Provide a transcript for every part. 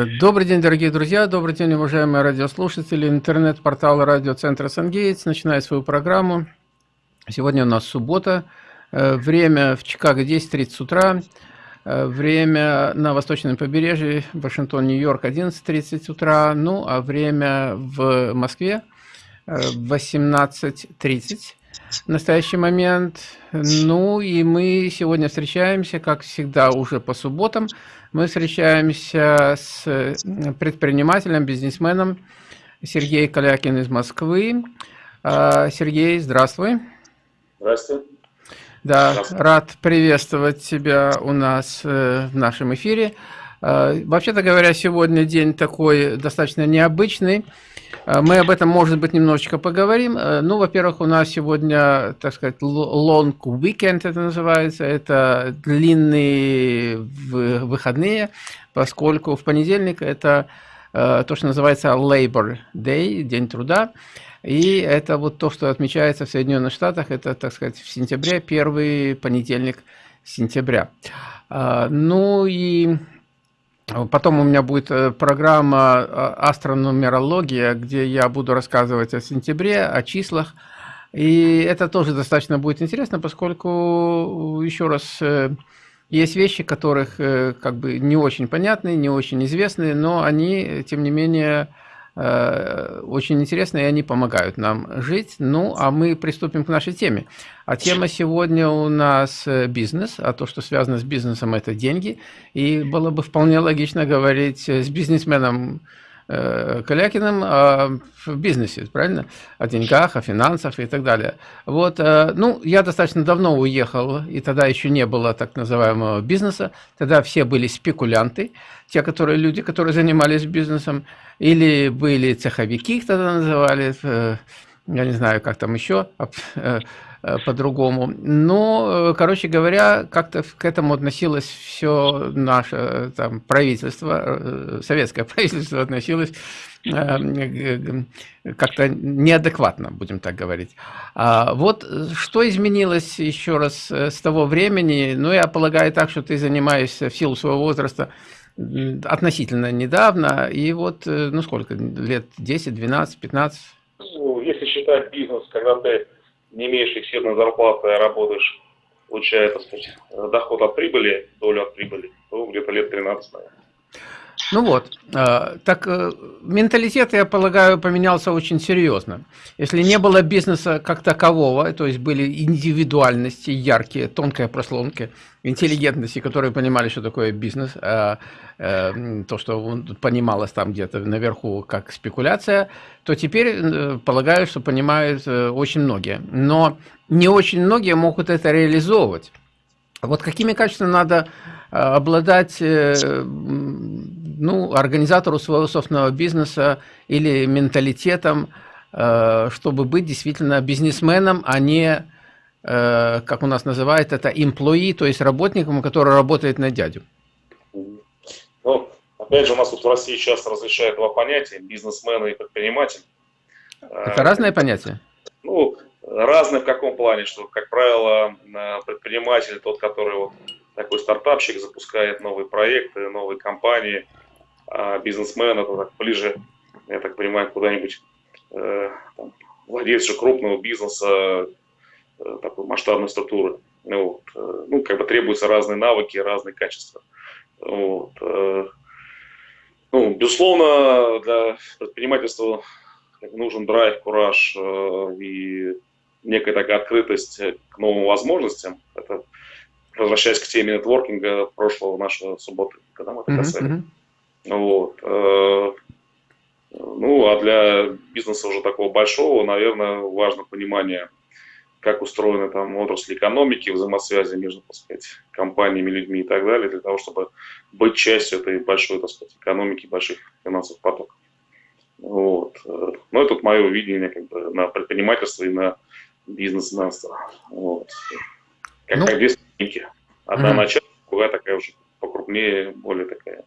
Э, добрый день, дорогие друзья, добрый день, уважаемые радиослушатели. Интернет-портал радиоцентра «Сангейтс» начинает свою программу. Сегодня у нас суббота, э, время в Чикаго 10.30 утра, э, время на восточном побережье, Вашингтон, Нью-Йорк 11.30 утра, ну а время в Москве 18.30 в настоящий момент. Ну и мы сегодня встречаемся, как всегда, уже по субботам. Мы встречаемся с предпринимателем, бизнесменом Сергей Калякин из Москвы. А, Сергей, здравствуй. Здравствуй. Да, рад приветствовать тебя у нас э, в нашем эфире. А, вообще-то говоря, сегодня день такой достаточно необычный. А, мы об этом, может быть, немножечко поговорим. А, ну, во-первых, у нас сегодня, так сказать, long weekend это называется. Это длинные выходные, поскольку в понедельник это то, что называется Labor Day, День труда. И это вот то, что отмечается в Соединенных Штатах, это, так сказать, в сентябре, первый понедельник сентября. Ну и Потом у меня будет э, программа э, «Астрономерология», где я буду рассказывать о сентябре, о числах. И это тоже достаточно будет интересно, поскольку, еще раз, э, есть вещи, которых как бы не очень понятны, не очень известны, но они, тем не менее, Э, очень интересно, и они помогают нам жить. Ну, а мы приступим к нашей теме. А тема сегодня у нас э, бизнес, а то, что связано с бизнесом, это деньги. И было бы вполне логично говорить с бизнесменом Э, Калякиным о бизнесе, правильно? О деньгах, о финансах и так далее. Вот, э, ну, я достаточно давно уехал, и тогда еще не было так называемого бизнеса. Тогда все были спекулянты, те, которые люди, которые занимались бизнесом, или были цеховики, их тогда называли, э, я не знаю, как там еще, Э, по-другому. Но, э, короче говоря, как-то к этому относилось все наше э, там, правительство, советское правительство относилось как-то неадекватно, будем так говорить. А вот что изменилось еще раз с того времени? Ну, я полагаю так, что ты занимаешься в силу своего возраста относительно недавно, и вот, ну сколько, лет 10, 12, 15? Ну, если считать бизнес, когда ты не имеешь фиксированной зарплаты, а работаешь, получая, так сказать, доход от прибыли, долю от прибыли, то где-то лет 13, наверное. Ну вот, э, так э, менталитет, я полагаю, поменялся очень серьезно. Если не было бизнеса как такового, то есть были индивидуальности яркие, тонкие прослонки, интеллигентности, которые понимали, что такое бизнес, э, то, что понималось там где-то наверху как спекуляция, то теперь полагаю, что понимают очень многие. Но не очень многие могут это реализовывать. Вот какими качествами надо обладать ну, организатору своего собственного бизнеса или менталитетом, э, чтобы быть действительно бизнесменом, а не, э, как у нас называют это, employee, то есть работником, который работает на дядю. Ну, опять же, у нас тут в России часто различают два понятия, бизнесмен и предприниматель. Это разные понятия? Ну, разные в каком плане, что, как правило, предприниматель тот, который вот такой стартапщик запускает новые проекты, новые компании – а бизнесмен это так ближе, я так понимаю, куда-нибудь э, владелец же крупного бизнеса, э, такой масштабной структуры. Ну вот, э, ну, как бы требуются разные навыки, разные качества. Вот, ну, безусловно, для предпринимательства нужен драйв, кураж и некая такая открытость к новым возможностям. Это возвращаясь к теме нетворкинга прошлого нашего субботы, когда мы это касались. Mm -hmm. Вот. Э, ну, а для бизнеса уже такого большого, наверное, важно понимание, как устроены там отрасли экономики, взаимосвязи между, так сказать, компаниями, людьми и так далее, для того, чтобы быть частью этой большой, так сказать, экономики, больших финансовых потоков. Вот. Э, ну, это мое видение как бы, на предпринимательство и на бизнес-менство. Вот. Как, ну, как ступеньки. Одна угу. начальная, другая такая уже покрупнее, более такая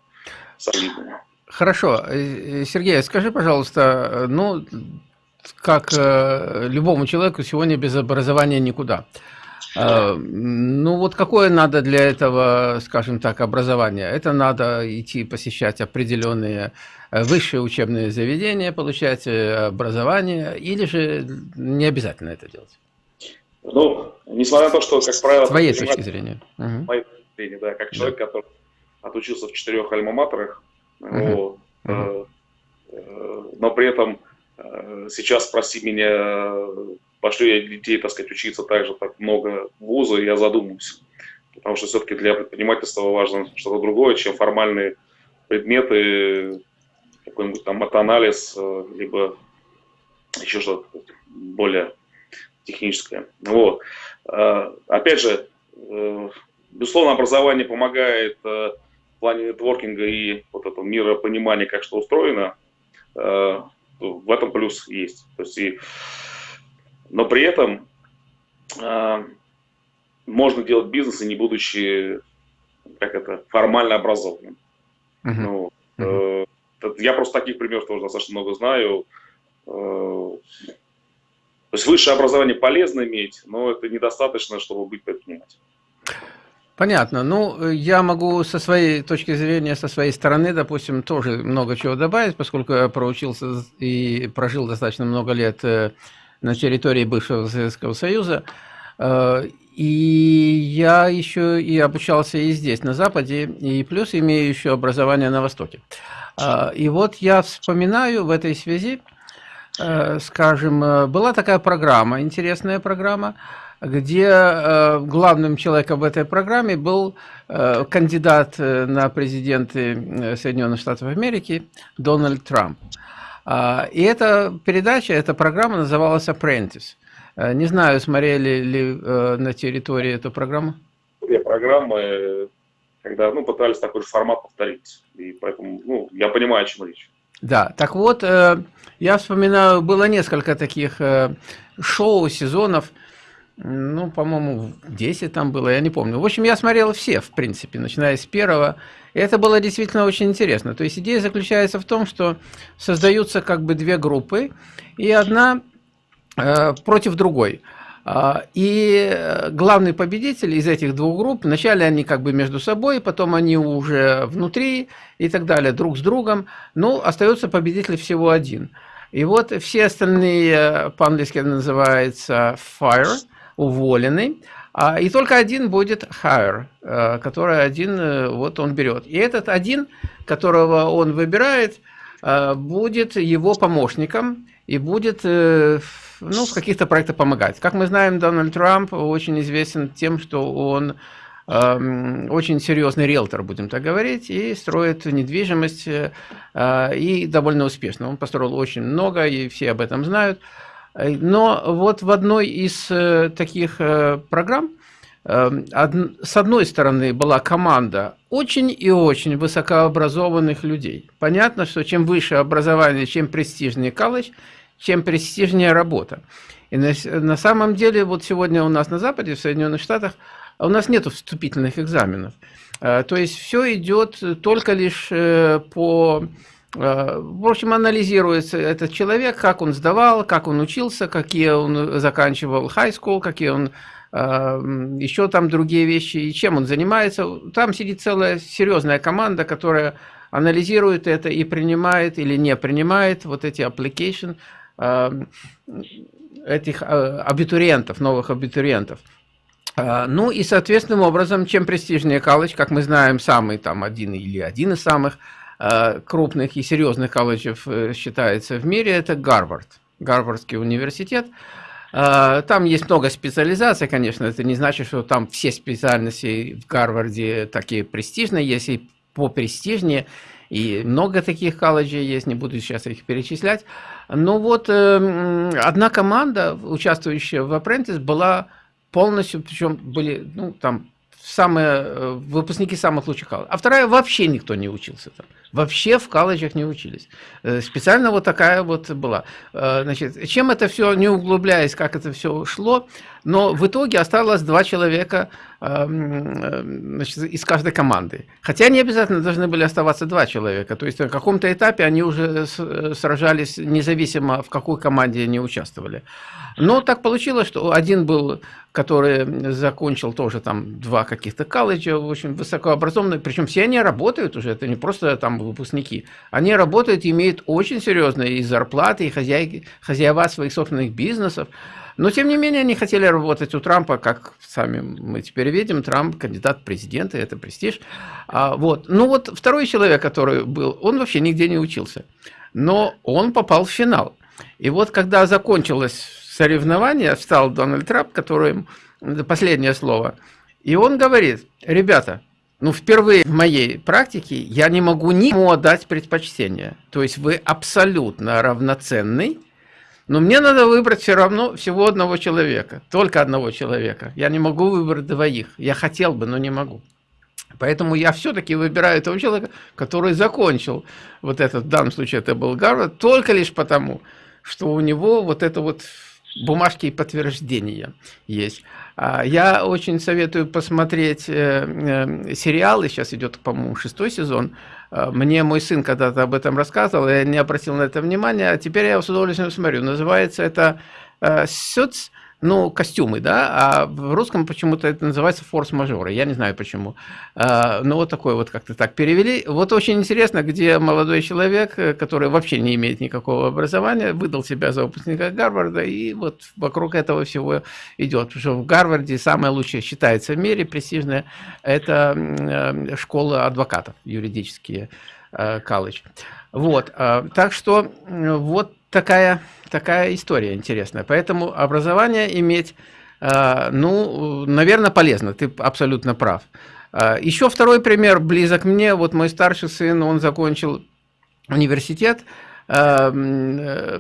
солидная. Хорошо. Э, э, Сергей, скажи, пожалуйста, э, ну, как любому человеку сегодня без образования никуда. А, ну вот какое надо для этого, скажем так, образование? Это надо идти посещать определенные э, высшие учебные заведения, получать э, образование, или же не обязательно это делать? Ну, несмотря на то, что, как правило... С твоей точки зрения. С моей точки зрения, да, как человек, да. который отучился в четырех альма-матерах, угу. вот, угу. Э, но при этом э, сейчас спроси меня, пошлю я детей, так сказать, учиться так же так много вуза, я задумаюсь. Потому что все-таки для предпринимательства важно что-то другое, чем формальные предметы, какой-нибудь там матанализ, э, либо еще что-то более техническое. Вот. Опять же, безусловно, образование помогает в плане нетворкинга и вот этого миропонимания, как что устроено, Э, в этом плюс есть. То есть и, но при этом э, можно делать бизнес и не будучи как это формально образованным. Uh-huh. Ну, uh-huh. Э, я просто таких примеров тоже достаточно много знаю. Э, то есть высшее образование полезно иметь, но это недостаточно, чтобы быть предпринимателем. Понятно. Ну, я могу со своей точки зрения, со своей стороны, допустим, тоже много чего добавить, поскольку я проучился и прожил достаточно много лет э, на территории бывшего Советского Союза. Э, и я еще и обучался и здесь, на Западе, и плюс имею еще образование на Востоке. И вот я вспоминаю в этой связи, скажем, была такая программа, интересная программа, где э, главным человеком в этой программе был э, кандидат э, на президенты Соединенных Штатов Америки Дональд Трамп. А, и эта передача, эта программа называлась «Apprentice». Не знаю, смотрели ли на территории эту программу? Две программы, когда ну, пытались такой же формат повторить. И поэтому ну, я понимаю, о чем речь. Да, так вот, я вспоминаю, было несколько таких шоу, сезонов, ну, по-моему, 10 там было, я не помню. В общем, я смотрел все, в принципе, начиная с первого. И это было действительно очень интересно. То есть идея заключается в том, что создаются как бы две группы, и одна э, против другой. А, и главный победитель из этих двух групп, вначале они как бы между собой, потом они уже внутри и так далее, друг с другом, но остается победитель всего один. И вот все остальные, э, по-английски называется fire, уволены, а, и только один будет hire, э, который один, э, вот он берет. И этот один, которого он выбирает, э, будет его помощником и будет ну, в каких-то проектах помогать. Как мы знаем, Дональд Трамп очень известен тем, что он эм, очень серьезный риэлтор, будем так говорить, и строит недвижимость, и довольно успешно. Он построил очень много, и все об этом знают. Но вот в одной из э, таких э, программ э, с одной стороны была команда очень и очень высокообразованных людей. Понятно, что чем выше образование, чем престижнее колледж, чем престижнее работа. И на, на самом деле, вот сегодня у нас на Западе, в Соединенных Штатах, у нас нет вступительных экзаменов. То есть все идет только лишь по Э, в общем, анализируется этот человек, как он сдавал, как он учился, какие он заканчивал high school, какие он э, еще там другие вещи, и чем он занимается. Там сидит целая серьезная команда, которая анализирует это и принимает или не принимает вот эти application э, этих абитуриентов, новых абитуриентов. Ну и соответственным образом, чем престижнее колледж, как мы знаем, самый там один или один из самых – Э, крупных и серьезных колледжев э, считается в мире, это Гарвард, Гарвардский университет. Э, там есть много специализаций, конечно, это не значит, что там все специальности в Гарварде такие престижные, есть и попрестижнее, и много таких колледжей есть, не буду сейчас их перечислять. Но вот одна команда, участвующая в Apprentice, была полностью, причем были, ну, там, самые, выпускники самых лучших колледжей, а вторая вообще никто не учился там вообще в колледжах не учились. Э, специально вот такая вот была. Э, значит, чем это все, не углубляясь, как это все шло, но в итоге осталось два человека, значит, из каждой команды. Хотя не обязательно должны были оставаться два человека. То есть на каком-то этапе они уже сражались независимо, в какой команде они участвовали. Но так получилось, что один был, который закончил тоже там два каких-то колледжа, очень высокообразованные, причем все они работают уже, это не просто там выпускники. Они работают, имеют очень серьезные и зарплаты, и хозяйки, хозяева своих собственных бизнесов. Но, тем не менее, они хотели работать у Трампа, как сами мы теперь видим, Трамп кандидат в президенты, это престиж. А, вот. Ну вот второй человек, который был, он вообще нигде не учился. Но он попал в финал. И вот когда закончилось соревнование, встал Дональд Трамп, который, последнее слово, и он говорит, ребята, ну, впервые в моей практике я не могу никому отдать предпочтение. То есть вы абсолютно равноценный, но мне надо выбрать все равно всего одного человека, только одного человека. Я не могу выбрать двоих. Я хотел бы, но не могу. Поэтому я все-таки выбираю того человека, который закончил вот этот, в данном случае это был Гарвард, только лишь потому, что у него вот это вот бумажки и подтверждения есть. А, я очень советую посмотреть э, э, сериалы, сейчас идет, по-моему, шестой сезон. А, мне мой сын когда-то об этом рассказывал, я не обратил на это внимания, а теперь я с удовольствием смотрю. Называется это «Сюц», э, ну, костюмы, да, а в русском почему-то это называется форс-мажоры, я не знаю почему. А, ну, вот такой вот как-то так перевели. Вот очень интересно, где молодой человек, э, который вообще не имеет никакого образования, выдал себя за выпускника Гарварда, и вот вокруг этого всего идет. Потому что в Гарварде самое лучшее считается в мире, престижное, это э, школа адвокатов, юридические э, колледж. Вот, так что вот такая, такая история интересная. Поэтому образование иметь, э, ну, наверное, полезно, ты абсолютно прав. Э, еще второй пример близок мне. Вот мой старший сын, он закончил университет, э,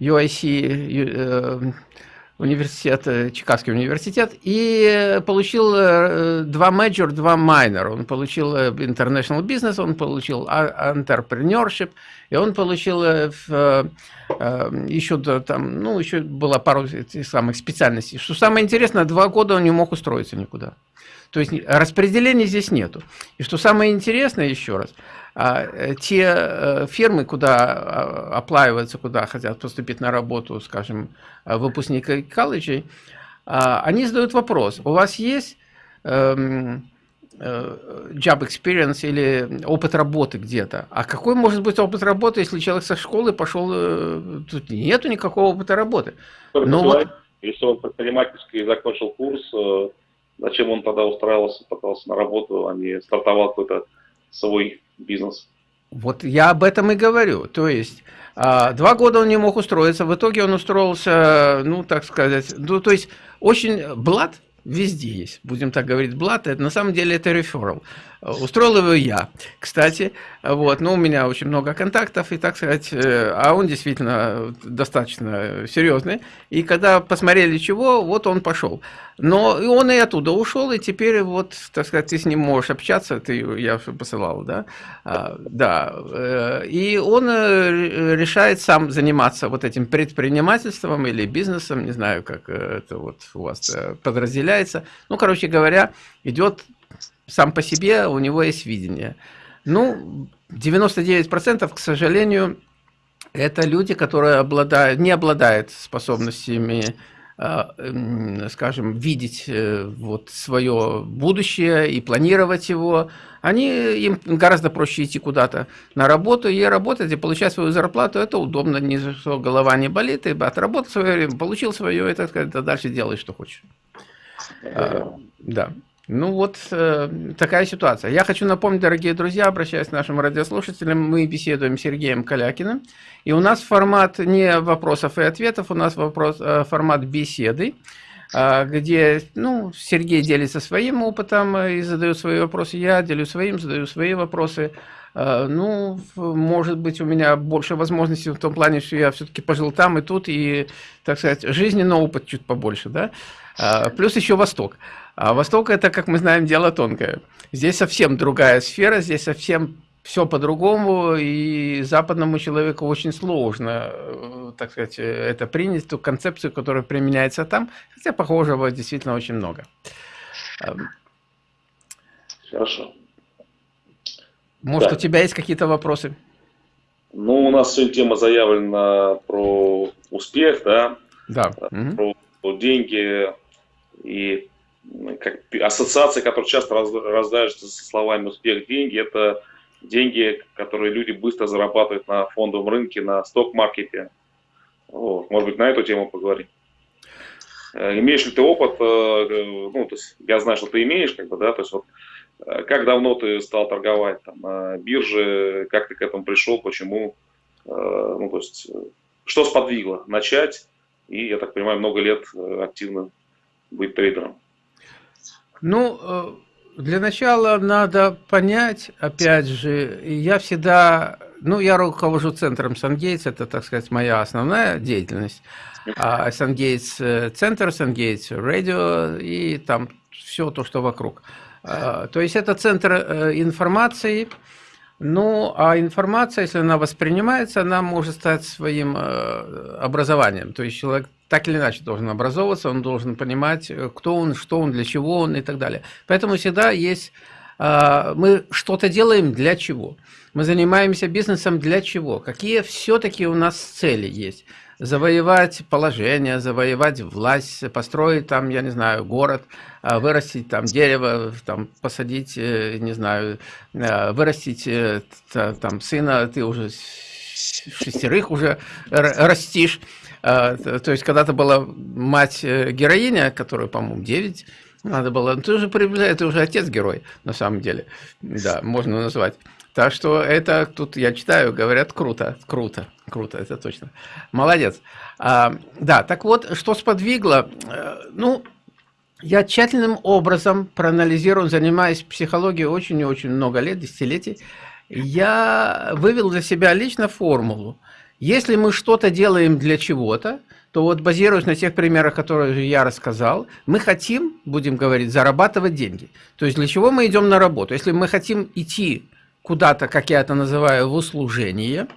UIC, университет, э, Чикагский университет, и получил э, два major, два minor. Он получил э, international business, он получил entrepreneurship, и он получил еще там, ну, еще было пару этих самых специальностей. Что самое интересное, два года он не мог устроиться никуда. То есть распределения здесь нету. И что самое интересное, еще раз, а, э, те э, фирмы, куда а, оплаиваются, куда хотят поступить на работу, скажем, выпускники колледжей, а, они задают вопрос, у вас есть эм, э, job experience или опыт работы где-то. А какой может быть опыт работы, если человек со школы пошел, тут нету никакого опыта работы. Но вот... Если он предпринимательский закончил курс, зачем он тогда устраивался, пытался на работу, а не стартовал какой-то свой бизнес. Вот я об этом и говорю. То есть а, два года он не мог устроиться, в итоге он устроился, ну, так сказать, ну, то есть очень блат везде есть, будем так говорить, блат, это на самом деле это реферал. Устроил его я, кстати, вот, но у меня очень много контактов, и так сказать, э, а он действительно достаточно серьезный, и когда посмотрели чего, вот он пошел. Но и он и оттуда ушел, и теперь вот, так сказать, ты с ним можешь общаться, ты, я посылал, да, а, да, э, и он э, решает сам заниматься вот этим предпринимательством или бизнесом, не знаю, как это вот у вас подразделяется, ну, короче говоря, идет сам по себе у него есть видение. Ну, 99%, к сожалению, это люди, которые обладают, не обладают способностями, а, скажем, видеть э, вот свое будущее и планировать его. Они, им гораздо проще идти куда-то на работу и работать, и получать свою зарплату. Это удобно, ни за что голова не болит, и отработал свое время, получил свое, и так сказать, дальше делай, что хочешь. А, да. Ну вот э, такая ситуация. Я хочу напомнить, дорогие друзья, обращаясь к нашим радиослушателям, мы беседуем с Сергеем Калякиным, и у нас формат не вопросов и ответов, у нас вопрос, э, формат беседы, э, где ну, Сергей делится своим опытом и задает свои вопросы, я делю своим, задаю свои вопросы. Э, ну, может быть, у меня больше возможностей в том плане, что я все-таки пожил там и тут, и, так сказать, жизненный опыт чуть побольше, да, э, плюс еще Восток. А Восток это, как мы знаем, дело тонкое. Здесь совсем другая сфера, здесь совсем все по-другому, и западному человеку очень сложно, э, так сказать, это принять, ту концепцию, которая применяется там, хотя похожего действительно очень много. Хорошо. Может, да. у тебя есть какие-то вопросы? Ну, у нас сегодня тема заявлена про успех, да? Да. Про, про деньги и как, ассоциации, которые часто раз, раздаются со словами «успех, деньги», это деньги, которые люди быстро зарабатывают на фондовом рынке, на сток-маркете. Вот. Может быть, на эту тему поговорим. Э, имеешь ли ты опыт, э, ну, то есть я знаю, что ты имеешь, как бы, да, то есть вот э, как давно ты стал торговать там, на бирже, как ты к этому пришел, почему, ну, то есть, что сподвигло начать и, я так понимаю, много лет активно быть трейдером? Ну, для начала надо понять, опять же, я всегда, ну, я руковожу центром Сангейтс, это, так сказать, моя основная деятельность. А Сангейтс центр, Сангейтс радио и там все то, что вокруг. А, то есть это центр э, информации, ну, а информация, если она воспринимается, она может стать своим э, образованием. То есть человек так или иначе должен образовываться, он должен понимать, э, кто он, что он, для чего он и так далее. Поэтому всегда есть... А, мы что-то делаем для чего? Мы занимаемся бизнесом для чего? Какие все-таки у нас цели есть? завоевать положение, завоевать власть, построить там, я не знаю, город, а, вырастить там дерево, там посадить, э, не знаю, э, вырастить там сына, ты уже шестерых уже растишь, то есть когда-то была мать-героиня, э, которая, по-моему, 9, надо было, ну, ты уже приближаешь, ты уже отец-герой, на самом деле, да, можно назвать. Так что это тут я читаю, говорят, круто, круто, круто, это точно. Молодец. А, да, так вот, что сподвигло? Э, ну, я тщательным образом проанализирую, занимаюсь психологией очень и очень много лет, десятилетий. Я вывел для себя лично формулу – если мы что-то делаем для чего-то, то вот базируясь на тех примерах, которые я рассказал, мы хотим, будем говорить, зарабатывать деньги. То есть для чего мы идем на работу? Если мы хотим идти куда-то, как я это называю, в услужение,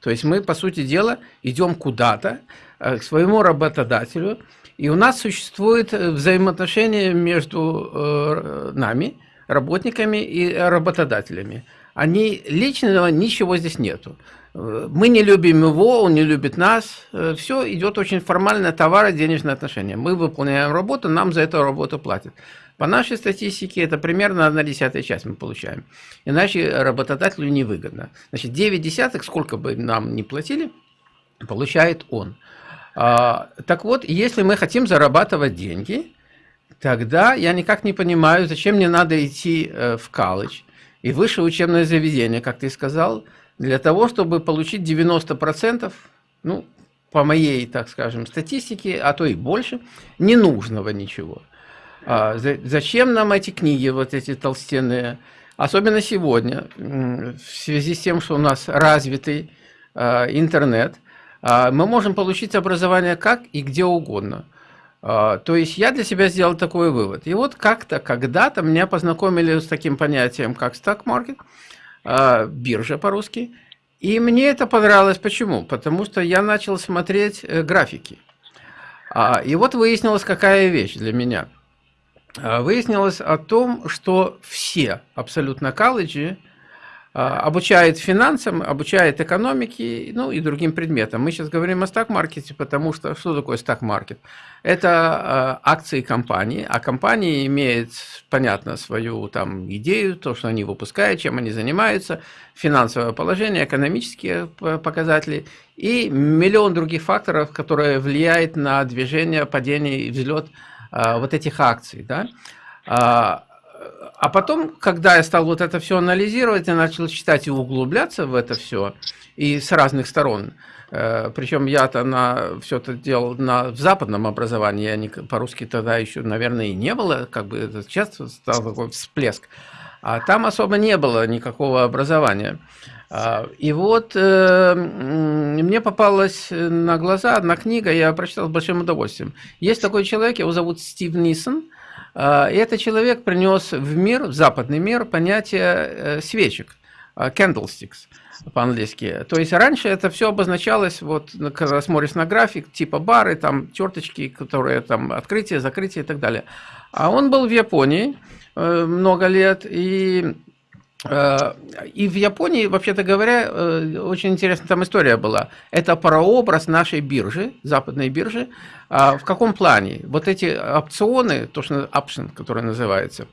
то есть мы, по сути дела, идем куда-то, э, к своему работодателю, и у нас существует э, взаимоотношение между э, нами, работниками и работодателями. Они личного ничего здесь нету. Мы не любим его, он не любит нас. Э, Все идет очень формально, товары, денежные отношения. Мы выполняем работу, нам за эту работу платят. По нашей статистике это примерно 1 десятая часть мы получаем. Иначе работодателю невыгодно. Значит, 9 десятых, сколько бы нам ни платили, получает он. А, так вот, если мы хотим зарабатывать деньги, тогда я никак не понимаю, зачем мне надо идти э, в колледж и высшее учебное заведение, как ты сказал, для того, чтобы получить 90%, ну, по моей, так скажем, статистике, а то и больше, ненужного ничего. А зачем нам эти книги, вот эти толстенные, особенно сегодня, в связи с тем, что у нас развитый а, интернет, а, мы можем получить образование как и где угодно. А, то есть я для себя сделал такой вывод. И вот как-то, когда-то меня познакомили с таким понятием, как stock market – а, биржа по-русски. И мне это понравилось. Почему? Потому что я начал смотреть э, графики. А, и вот выяснилась какая вещь для меня. А, выяснилось о том, что все абсолютно колледжи обучает финансам, обучает экономике, ну и другим предметам. Мы сейчас говорим о стак-маркете, потому что что такое стак-маркет? Это а, акции компании, а компания имеет, понятно, свою там идею, то, что они выпускают, чем они занимаются, финансовое положение, экономические показатели и миллион других факторов, которые влияют на движение, падение и взлет а, вот этих акций. Да? А потом, когда я стал вот это все анализировать, я начал читать и углубляться в это все, и с разных сторон. Э, Причем я-то на все это делал на, в западном образовании, я не, по-русски тогда еще, наверное, и не было, как бы это часто стал такой всплеск. А там особо не было никакого образования. А, и вот э, мне попалась на глаза одна книга, я прочитал с большим удовольствием. Есть такой человек, его зовут Стив Нисон, а, и этот человек принес в мир, в западный мир, понятие э, свечек. candlesticks по-английски. То есть раньше это все обозначалось, вот когда смотришь на график, типа бары, там черточки, которые там открытие, закрытие и так далее. А он был в Японии э, много лет, и и в Японии, вообще-то говоря, э, очень интересная там история была. Это прообраз нашей биржи, западной биржи. А в каком плане? Вот эти опционы, то, что option, который называется,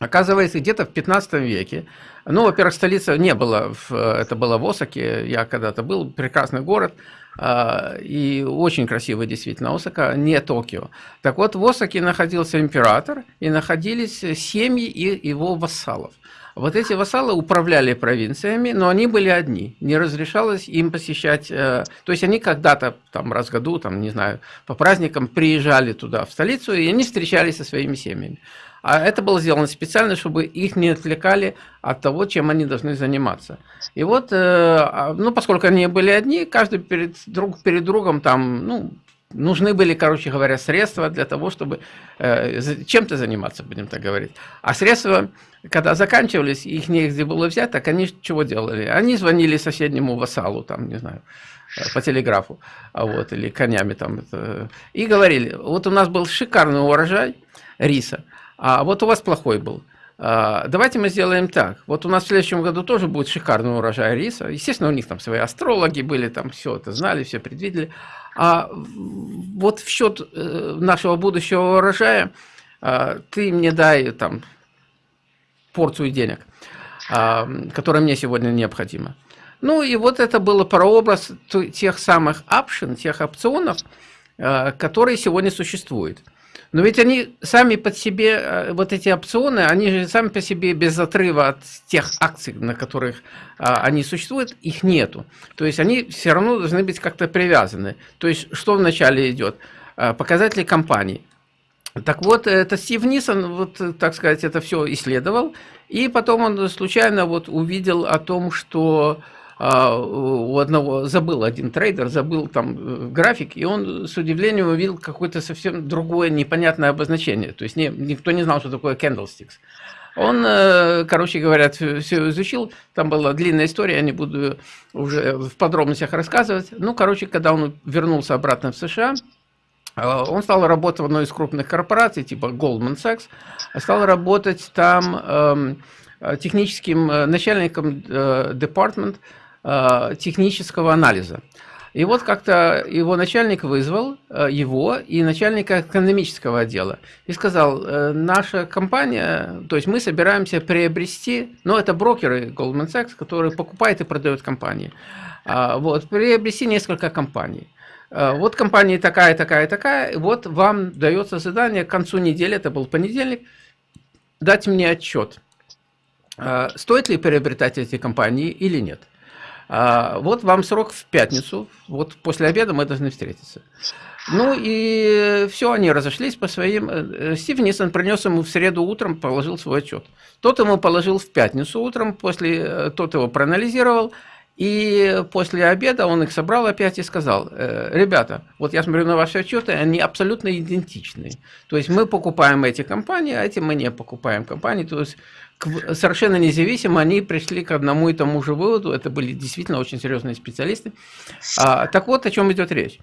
оказывается, где-то в 15 веке. Ну, во-первых, столица не была, в, это было в Осаке, я когда-то был, прекрасный город, э, и очень красивый действительно Осака, не Токио. Так вот, в Осаке находился император, и находились семьи и его вассалов. Вот эти вассалы управляли провинциями, но они были одни. Не разрешалось им посещать... Э, то есть они когда-то, там, раз в году, там, не знаю, по праздникам приезжали туда, в столицу, и они встречались со своими семьями. А это было сделано специально, чтобы их не отвлекали от того, чем они должны заниматься. И вот, э, а, ну, поскольку они были одни, каждый перед, друг перед другом там, ну, нужны были, короче говоря, средства для того, чтобы э, чем-то заниматься, будем так говорить. А средства, когда заканчивались, их негде было взять, так они чего делали? Они звонили соседнему вассалу, там, не знаю, э, по телеграфу, а вот, или конями там, это, и говорили, вот у нас был шикарный урожай риса, а вот у вас плохой был. А, давайте мы сделаем так. Вот у нас в следующем году тоже будет шикарный урожай риса. Естественно, у них там свои астрологи были, там все это знали, все предвидели. А вот в счет э, нашего будущего урожая а, ты мне дай там порцию денег, а, которая мне сегодня необходима. Ну и вот это было прообраз тех самых option, тех опционов, а, которые сегодня существуют. Но ведь они сами под себе, э, вот эти опционы, они же сами по себе без отрыва от тех акций, на которых а, они существуют, их нету. То есть они все равно должны быть как-то привязаны. То есть что вначале идет? А, показатели компании. Так вот, это Стив Нисон, вот, так сказать, это все исследовал, и потом он случайно вот увидел о том, что у одного, забыл один трейдер, забыл там э, график, и он с удивлением увидел какое-то совсем другое непонятное обозначение. То есть не, никто не знал, что такое candlesticks. Он, э, короче говоря, все изучил, там была длинная история, я не буду уже в подробностях рассказывать. Ну, короче, когда он вернулся обратно в США, э, он стал работать в одной из крупных корпораций, типа Goldman Sachs, стал работать там эм, техническим начальником департмент Э, технического анализа. И вот как-то его начальник вызвал, э, его и начальника экономического отдела, и сказал, э, наша компания, то есть мы собираемся приобрести, ну это брокеры Goldman Sachs, которые покупают и продают компании, а, вот, приобрести несколько компаний. Вот компания такая, такая, такая, вот вам дается задание к концу недели, это был понедельник, дать мне отчет, стоит ли приобретать эти компании или нет. А, вот вам срок в пятницу, вот после обеда мы должны встретиться. Ну и все, они разошлись по своим. Э, Стив Нисон принес ему в среду утром, положил свой отчет. Тот ему положил в пятницу утром, после э, тот его проанализировал, и после обеда он их собрал опять и сказал, «Э, ребята, вот я смотрю на ваши отчеты, они абсолютно идентичны. То есть мы покупаем эти компании, а эти мы не покупаем компании. То есть совершенно независимо они пришли к одному и тому же выводу. Это были действительно очень серьезные специалисты. А, так вот, о чем идет речь.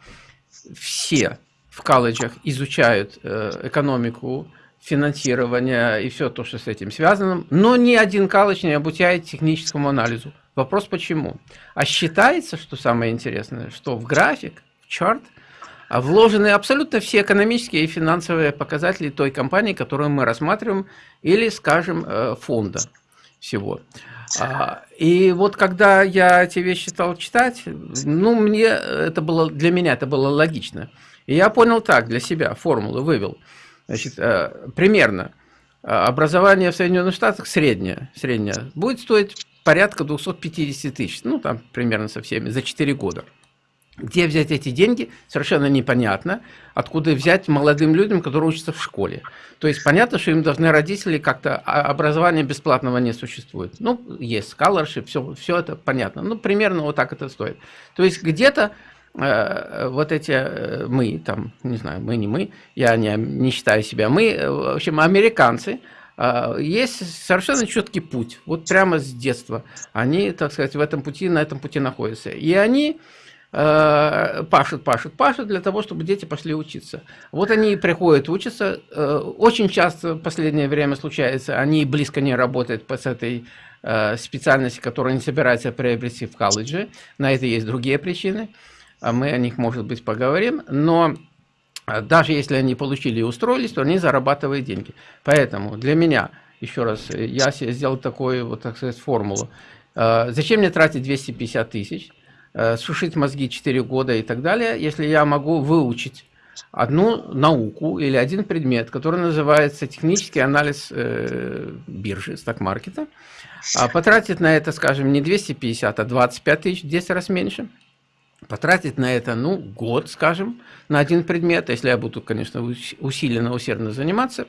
Все в колледжах изучают э, экономику, финансирование и все то, что с этим связано, но ни один колледж не обучает техническому анализу. Вопрос почему? А считается, что самое интересное, что в график, в чарт вложены абсолютно все экономические и финансовые показатели той компании, которую мы рассматриваем, или, скажем, э, фонда всего. А, и вот когда я эти вещи стал читать, ну, мне это было, для меня это было логично. И я понял так, для себя формулу вывел. Значит, э, примерно э, образование в Соединенных Штатах среднее, среднее будет стоить порядка 250 тысяч, ну, там примерно со всеми, за 4 года. Где взять эти деньги, совершенно непонятно. Откуда взять молодым людям, которые учатся в школе. То есть понятно, что им должны родители как-то... А образования бесплатного не существует. Ну, есть scholarship, все, все это понятно. Ну, примерно вот так это стоит. То есть где-то э, вот эти э, мы, там, не знаю, мы не мы, я не, не считаю себя мы, э, в общем, американцы, а, есть совершенно четкий путь, вот прямо с детства. Они, так сказать, в этом пути, на этом пути находятся. И они э, пашут, пашут, пашут для того, чтобы дети пошли учиться. Вот они приходят учиться. Э, очень часто в последнее время случается, они близко не работают с этой э, специальности, которую они собираются приобрести в колледже. На это есть другие причины. А мы о них, может быть, поговорим. Но даже если они получили и устроились, то они зарабатывают деньги. Поэтому для меня, еще раз, я сделал такую, вот так сказать, формулу. Зачем мне тратить 250 тысяч, сушить мозги 4 года и так далее, если я могу выучить одну науку или один предмет, который называется технический анализ э, биржи, сток-маркета, а потратить на это, скажем, не 250, а 25 тысяч, 10 раз меньше – потратить на это, ну, год, скажем, на один предмет, если я буду, конечно, усиленно, усердно заниматься,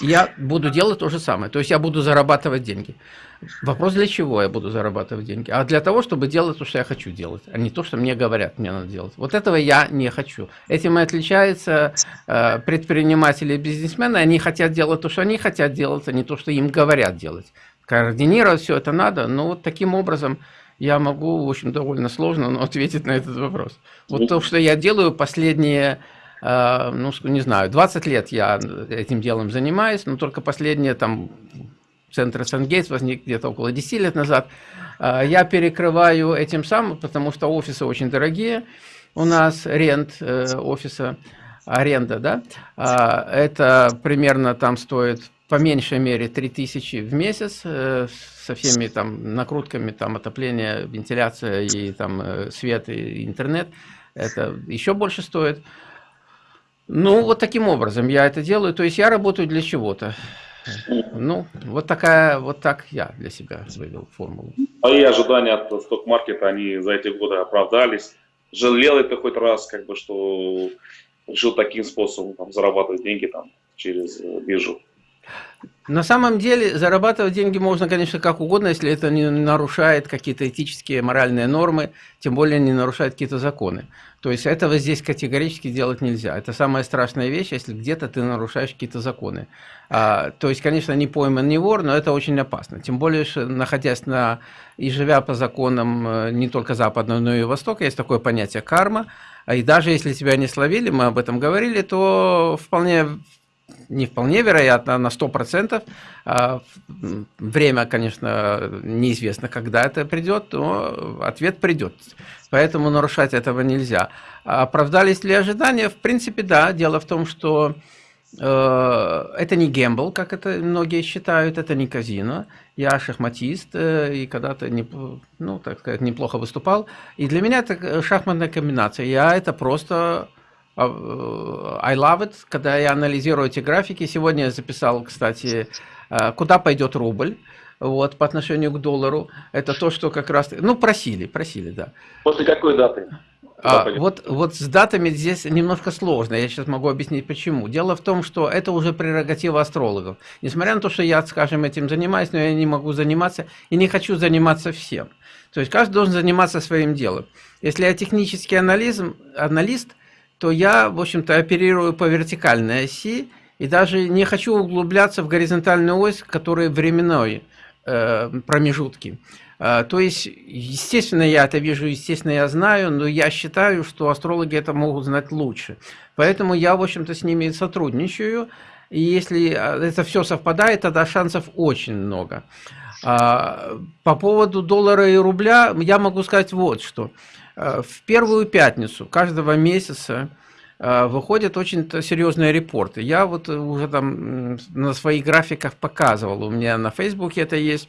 я буду делать то же самое. То есть я буду зарабатывать деньги. Вопрос, для чего я буду зарабатывать деньги? А для того, чтобы делать то, что я хочу делать, а не то, что мне говорят, мне надо делать. Вот этого я не хочу. Этим и отличаются э, предприниматели и бизнесмены. Они хотят делать то, что они хотят делать, а не то, что им говорят делать. Координировать все это надо, но вот таким образом я могу, в общем, довольно сложно но ответить на этот вопрос. Вот то, что я делаю последние, ну, не знаю, 20 лет я этим делом занимаюсь, но только последние, там, центр Сангейтс возник где-то около 10 лет назад. Э, я перекрываю этим самым, потому что офисы очень дорогие. У нас рент э, офиса, аренда, да, это примерно там стоит по меньшей мере 3000 в месяц э, со всеми там накрутками, там отопление, вентиляция и там э, свет и интернет. Это еще больше стоит. Ну, вот таким образом я это делаю. То есть я работаю для чего-то. Ну, вот такая, вот так я для себя вывел формулу. Мои ожидания от сток-маркета, они за эти годы оправдались. Жалел это хоть раз, как бы, что решил таким способом там, зарабатывать деньги там, через э, биржу? На самом деле зарабатывать деньги можно, конечно, как угодно, если это не нарушает какие-то этические, моральные нормы, тем более не нарушает какие-то законы. То есть этого здесь категорически делать нельзя. Это самая страшная вещь, если где-то ты нарушаешь какие-то законы. А, то есть, конечно, не пойман, не вор, но это очень опасно. Тем более, что находясь на и живя по законам э, не только Западного, но и Востока, есть такое понятие карма. И даже если тебя не словили, мы об этом говорили, то вполне не вполне вероятно, на 100%. А, время, конечно, неизвестно, когда это придет, но ответ придет. Поэтому нарушать этого нельзя. А оправдались ли ожидания? В принципе, да. Дело в том, что э, это не гембл, как это многие считают, это не казино. Я шахматист э, и когда-то, не, ну, так сказать, неплохо выступал. И для меня это шахматная комбинация. Я это просто а, э, I love it, когда я анализирую эти графики. Сегодня я записал, кстати, э, куда пойдет рубль вот, по отношению к доллару. Это то, что как раз... Ну, просили, просили, да. После какой даты? А, вот, вот с датами здесь немножко сложно, я сейчас могу объяснить почему. Дело в том, что это уже прерогатива астрологов. Несмотря на то, что я, скажем, этим занимаюсь, но я не могу заниматься и не хочу заниматься всем. То есть каждый должен заниматься своим делом. Если я технический анализм, аналист, то я, в общем-то, оперирую по вертикальной оси и даже не хочу углубляться в горизонтальную ось, которая временной э, промежутки. Э, то есть, естественно, я это вижу, естественно, я знаю, но я считаю, что астрологи это могут знать лучше. Поэтому я, в общем-то, с ними сотрудничаю. И если э, это все совпадает, тогда шансов очень много. А, по поводу доллара и рубля я могу сказать вот что. Э, в первую пятницу каждого месяца э, выходят очень серьезные репорты. Я вот уже там на своих графиках показывал, у меня на Фейсбуке это есть.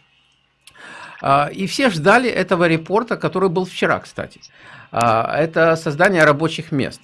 А, и все ждали этого репорта, который был вчера, кстати. Это создание рабочих мест.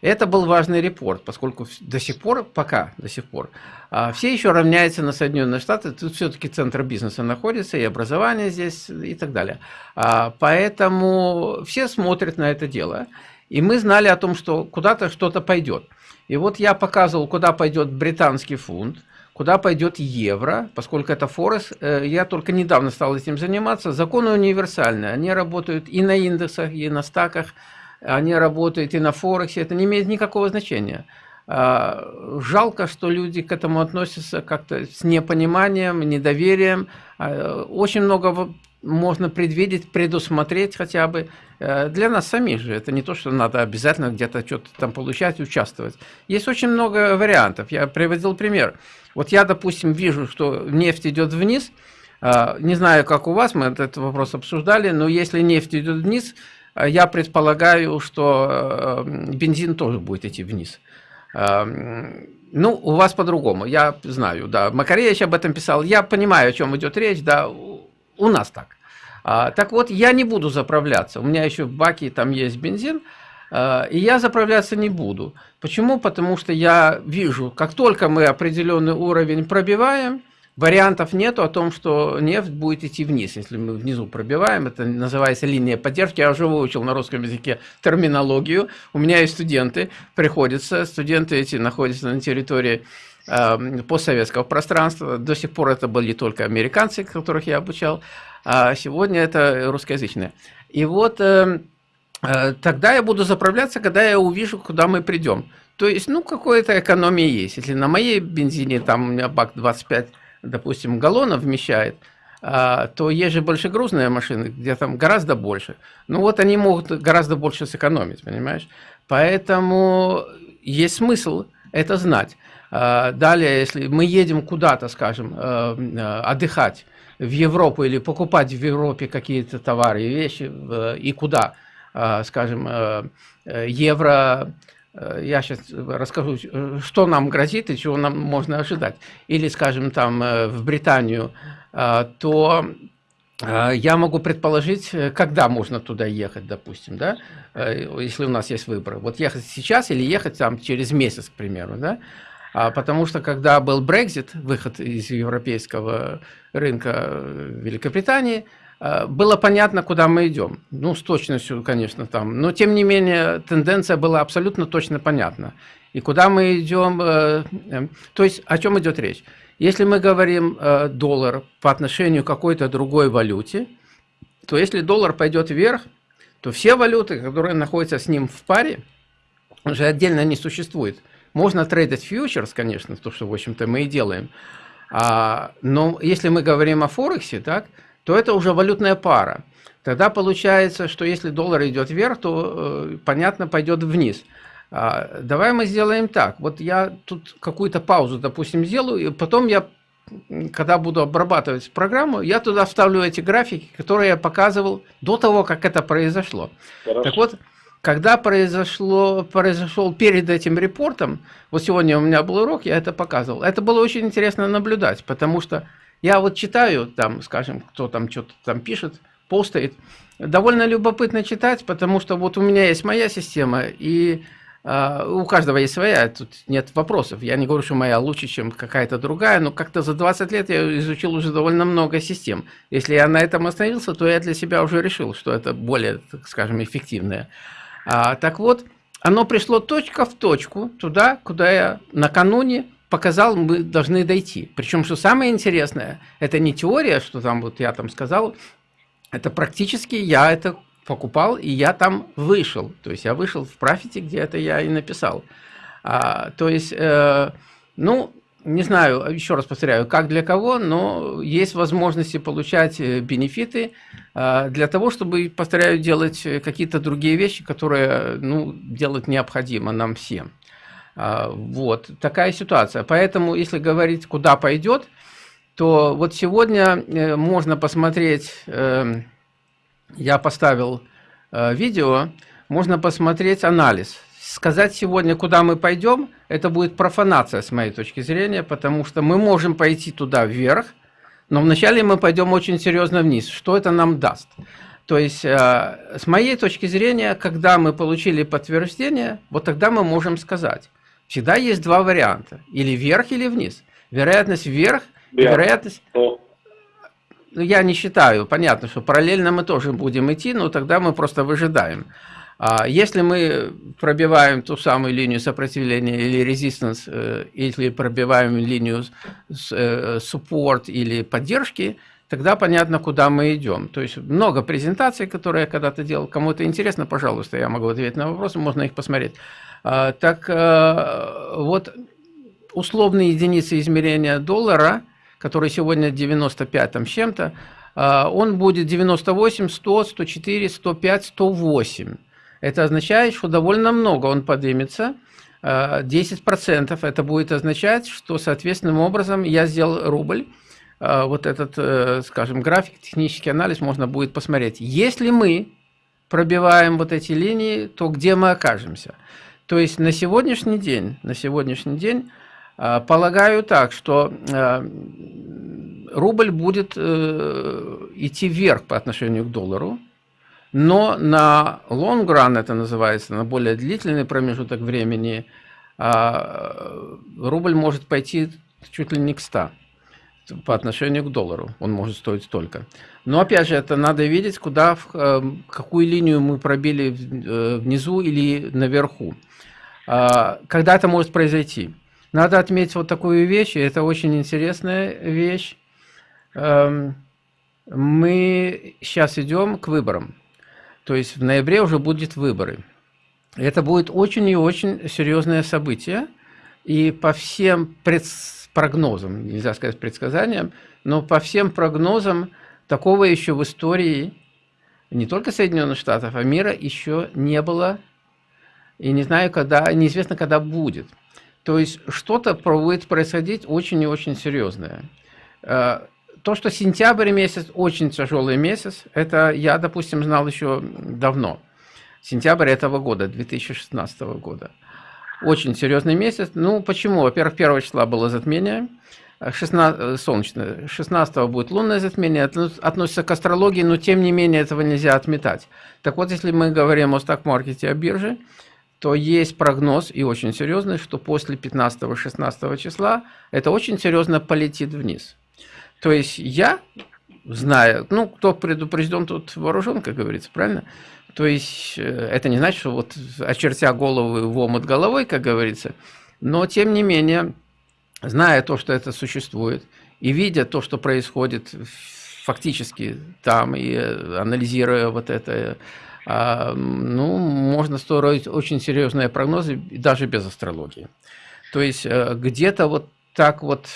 Это был важный репорт, поскольку до сих пор, пока до сих пор, а, все еще равняются на Соединенные Штаты. Тут все-таки центр бизнеса находится, и образование здесь, и так далее. А, поэтому все смотрят на это дело. И мы знали о том, что куда-то что-то пойдет. И вот я показывал, куда пойдет британский фунт, куда пойдет евро, поскольку это Форекс. Э, я только недавно стал этим заниматься. Законы универсальные. Они работают и на индексах, и на стаках, они работают и на Форексе, это не имеет никакого значения. А, жалко, что люди к этому относятся как-то с непониманием, недоверием. А, очень много можно предвидеть, предусмотреть хотя бы. Э, для нас самих же. Это не то, что надо обязательно где-то что-то там получать, участвовать. Есть очень много вариантов. Я приводил пример. Вот я, допустим, вижу, что нефть идет вниз. А, не знаю, как у вас, мы этот вопрос обсуждали, но если нефть идет вниз, я предполагаю, что э, бензин тоже будет идти вниз. Ну, у вас по-другому, я знаю, да. Макаревич об этом писал. Я понимаю, о чем идет речь, да, у нас так. А, так вот, я не буду заправляться. У меня еще в баке там есть бензин, а, и я заправляться не буду. Почему? Потому что я вижу, как только мы определенный уровень пробиваем, Вариантов нету о том, что нефть будет идти вниз, если мы внизу пробиваем. Это называется линия поддержки. Я уже выучил на русском языке терминологию. У меня есть студенты, приходится. Студенты эти находятся на территории э, постсоветского пространства. До сих пор это были только американцы, которых я обучал. А сегодня это русскоязычные. И вот э, э, тогда я буду заправляться, когда я увижу, куда мы придем. То есть, ну, какая-то экономия есть. Если на моей бензине, там у меня бак 25 допустим, галлонов вмещает, а, то есть же большегрузные машины, где там гораздо больше. Ну вот они могут гораздо больше сэкономить, понимаешь? Поэтому есть смысл это знать. А, далее, если мы едем куда-то, скажем, э, отдыхать в Европу или покупать в Европе какие-то товары и вещи, и куда, а, скажем, э, евро Э, я сейчас расскажу, что нам грозит и чего нам можно ожидать. Или, скажем, там э, в Британию, э, то я могу предположить, когда можно туда ехать, допустим, да, если у нас есть выбор. Вот ехать сейчас или ехать там через месяц, к примеру, да. А потому что когда был Brexit, выход из европейского рынка Великобритании, Э, было понятно, куда мы идем. Ну, с точностью, конечно, там. Но, тем не менее, тенденция была абсолютно точно понятна. И куда мы идем, э, э, то есть о чем идет речь. Если мы говорим доллар по отношению к какой-то другой валюте, то если доллар пойдет вверх, то все валюты, которые находятся с ним в паре, уже отдельно не существует. Можно трейдить фьючерс, конечно, то, что, в общем-то, мы и делаем. А, но если мы говорим о Форексе, так, то это уже валютная пара. Тогда получается, что если доллар идет вверх, то, э, понятно, пойдет вниз. А, давай мы сделаем так. Вот я тут какую-то паузу, допустим, сделаю, и потом я, когда буду обрабатывать программу, я туда вставлю эти графики, которые я показывал до того, как это произошло. Хорошо. Так вот, когда произошло, произошел перед этим репортом, вот сегодня у меня был урок, я это показывал, это было очень интересно наблюдать, потому что я вот читаю, там, скажем, кто там что-то там пишет, постает. Довольно любопытно читать, потому что вот у меня есть моя система, и э, у каждого есть своя, тут нет вопросов. Я не говорю, что моя лучше, чем какая-то другая, но как-то за 20 лет я изучил уже довольно много систем. Если я на этом остановился, то я для себя уже решил, что это более, так скажем, эффективное. А, так вот, оно пришло точка в точку туда, куда я накануне показал, мы должны дойти. Причем, что самое интересное, это не теория, что там вот я там сказал, это практически я это покупал, и я там вышел. То есть я вышел в профите, где это я и написал. А, то есть, э, ну, не знаю, еще раз повторяю, как для кого, но есть возможности получать э, бенефиты э, для того, чтобы, повторяю, делать какие-то другие вещи, которые, ну, делать необходимо нам всем. А, вот, такая ситуация. Поэтому, если говорить, куда пойдет, то вот сегодня э, можно посмотреть, эм, я поставил э, видео, можно посмотреть анализ. Сказать сегодня, куда мы пойдем, это будет профанация с моей точки зрения, потому что мы можем пойти туда вверх, но вначале мы пойдем очень серьезно вниз. Что это нам даст? То есть, э, с моей точки зрения, когда мы получили подтверждение, вот тогда мы можем сказать, всегда есть два варианта. Или вверх, или вниз. Вероятность вверх, yeah. вероятность... Ну, я не считаю. Понятно, что параллельно мы тоже будем идти, но тогда мы просто выжидаем. А если мы пробиваем ту самую линию сопротивления или резистанс, э, если пробиваем линию э, support или поддержки, тогда понятно, куда мы идем. То есть много презентаций, которые я когда-то делал. Кому-то интересно, пожалуйста, я могу ответить на вопросы, можно их посмотреть. А, так э, вот, условные единицы измерения доллара, который сегодня 95 там с чем-то, а, он будет 98, 100, 104, 105, 108. Это означает, что довольно много он поднимется. 10% это будет означать, что соответственным образом я сделал рубль. А, вот этот, э, скажем, график, технический анализ можно будет посмотреть. Если мы пробиваем вот эти линии, то где мы окажемся? То есть на сегодняшний день, на сегодняшний день а, полагаю так, что а, рубль будет э, идти вверх по отношению к доллару, но на long run, это называется, на более длительный промежуток времени, рубль может пойти чуть ли не к 100 по отношению к доллару. Он может стоить столько. Но опять же, это надо видеть, куда, в э, какую линию мы пробили э, внизу или наверху. А, когда это может произойти? Надо отметить вот такую вещь, и это очень интересная вещь. Эм, мы сейчас идем к выборам. То есть в ноябре уже будут выборы. Это будет очень и очень серьезное событие. И по всем предсказаниям, прогнозам, нельзя сказать предсказаниям, но по всем прогнозам такого еще в истории не только Соединенных Штатов, а мира еще не было. И не знаю, когда, неизвестно, когда будет. То есть что-то будет происходить очень и очень серьезное. Э, то, что сентябрь месяц очень тяжелый месяц, это я, допустим, знал еще давно. Сентябрь этого года, 2016 года. Очень серьезный месяц. Ну, почему? Во-первых, 1 числа было затмение, 16, э, солнечное, 16 будет лунное затмение, относится к астрологии, но тем не менее этого нельзя отметать. Так вот, если мы говорим о стак-маркете, о бирже, то есть прогноз, и очень серьезный, что после 15-16 числа это очень серьезно полетит вниз. То есть я, знаю, ну, кто предупрежден, тут вооружен, как говорится, правильно? То есть э, это не значит, что вот очертя голову в омут головой, как говорится, но тем не менее, зная то, что это существует, и видя то, что происходит фактически там, и э, анализируя вот это, а, ну, можно строить очень серьезные прогнозы, даже без астрологии. То есть э, где-то вот так вот,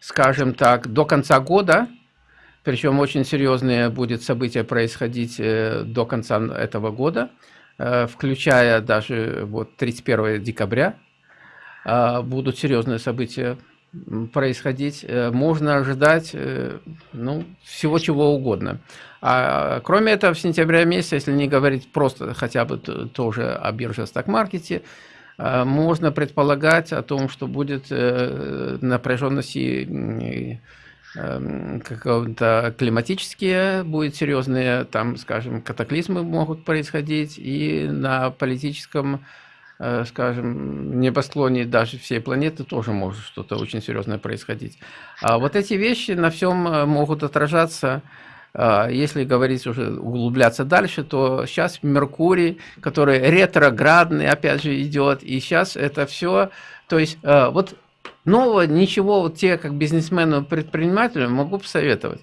скажем так, до конца года причем очень серьезные будет события происходить э, до конца этого года, э, включая даже вот 31 декабря. Э, будут серьезные события происходить. Можно ожидать ну, всего чего угодно. А кроме этого, в сентябре месяце, если не говорить просто хотя бы тоже о бирже сток-маркете, можно предполагать о том, что будет напряженности Эм, какого-то климатические будут серьезные, там, скажем, катаклизмы могут происходить, и на политическом, э, скажем, небосклоне даже всей планеты тоже может что-то очень серьезное происходить. А вот эти вещи на всем э, могут отражаться э, если говорить уже, углубляться дальше, то сейчас Меркурий, который ретроградный, опять же, идет, и сейчас это все, то есть вот Нового ничего, вот те, как бизнесмену, предпринимателю, могу посоветовать,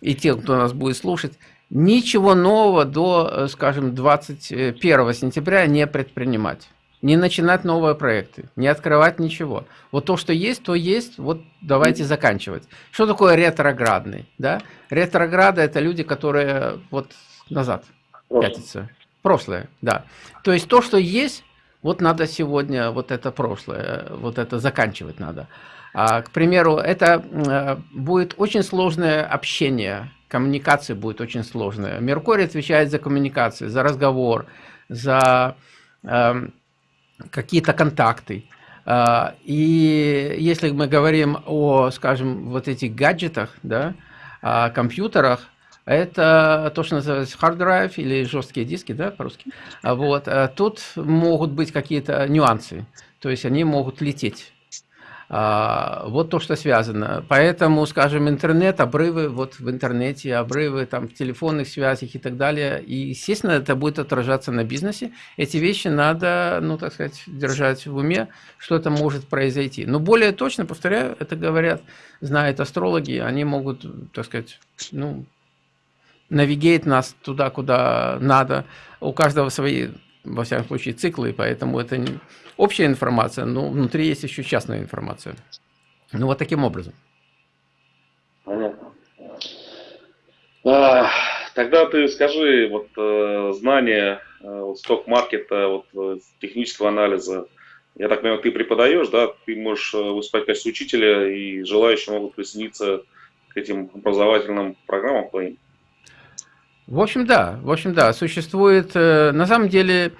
и тем, кто нас будет слушать, ничего нового до, э, скажем, 21 сентября не предпринимать. Не начинать новые проекты, не открывать ничего. Вот то, что есть, то есть, вот давайте заканчивать. Что такое ретроградный? Да? Ретрограды – это люди, которые вот назад пятятся. Прошлое, да. То есть то, что есть, вот надо сегодня вот это прошлое, вот это заканчивать надо. А, к примеру, это э, будет очень сложное общение, коммуникация будет очень сложная. Меркурий отвечает за коммуникации, за разговор, за э, какие-то контакты. Э, и если мы говорим о, скажем, вот этих гаджетах, да, о компьютерах, это то, что называется hard drive или жесткие диски, да, по-русски. А вот. А тут могут быть какие-то нюансы, то есть они могут лететь. А, вот то, что связано. Поэтому, скажем, интернет, обрывы вот в интернете, обрывы там в телефонных связях и так далее. И, естественно, это будет отражаться на бизнесе. Эти вещи надо, ну, так сказать, держать в уме, что это может произойти. Но более точно, повторяю, это говорят, знают астрологи, они могут, так сказать, ну, навигейт нас туда, куда надо. У каждого свои, во всяком случае, циклы, поэтому это не общая информация, но внутри есть еще частная информация. Ну, вот таким образом. Понятно. А, тогда ты скажи, вот э, знания э, вот, сток-маркета, вот, э, технического анализа, я так понимаю, ты преподаешь, да, ты можешь э, выступать в качестве учителя, и желающие могут присоединиться к этим образовательным программам твоим? В общем, да, в общем, да, существует, э, на самом деле,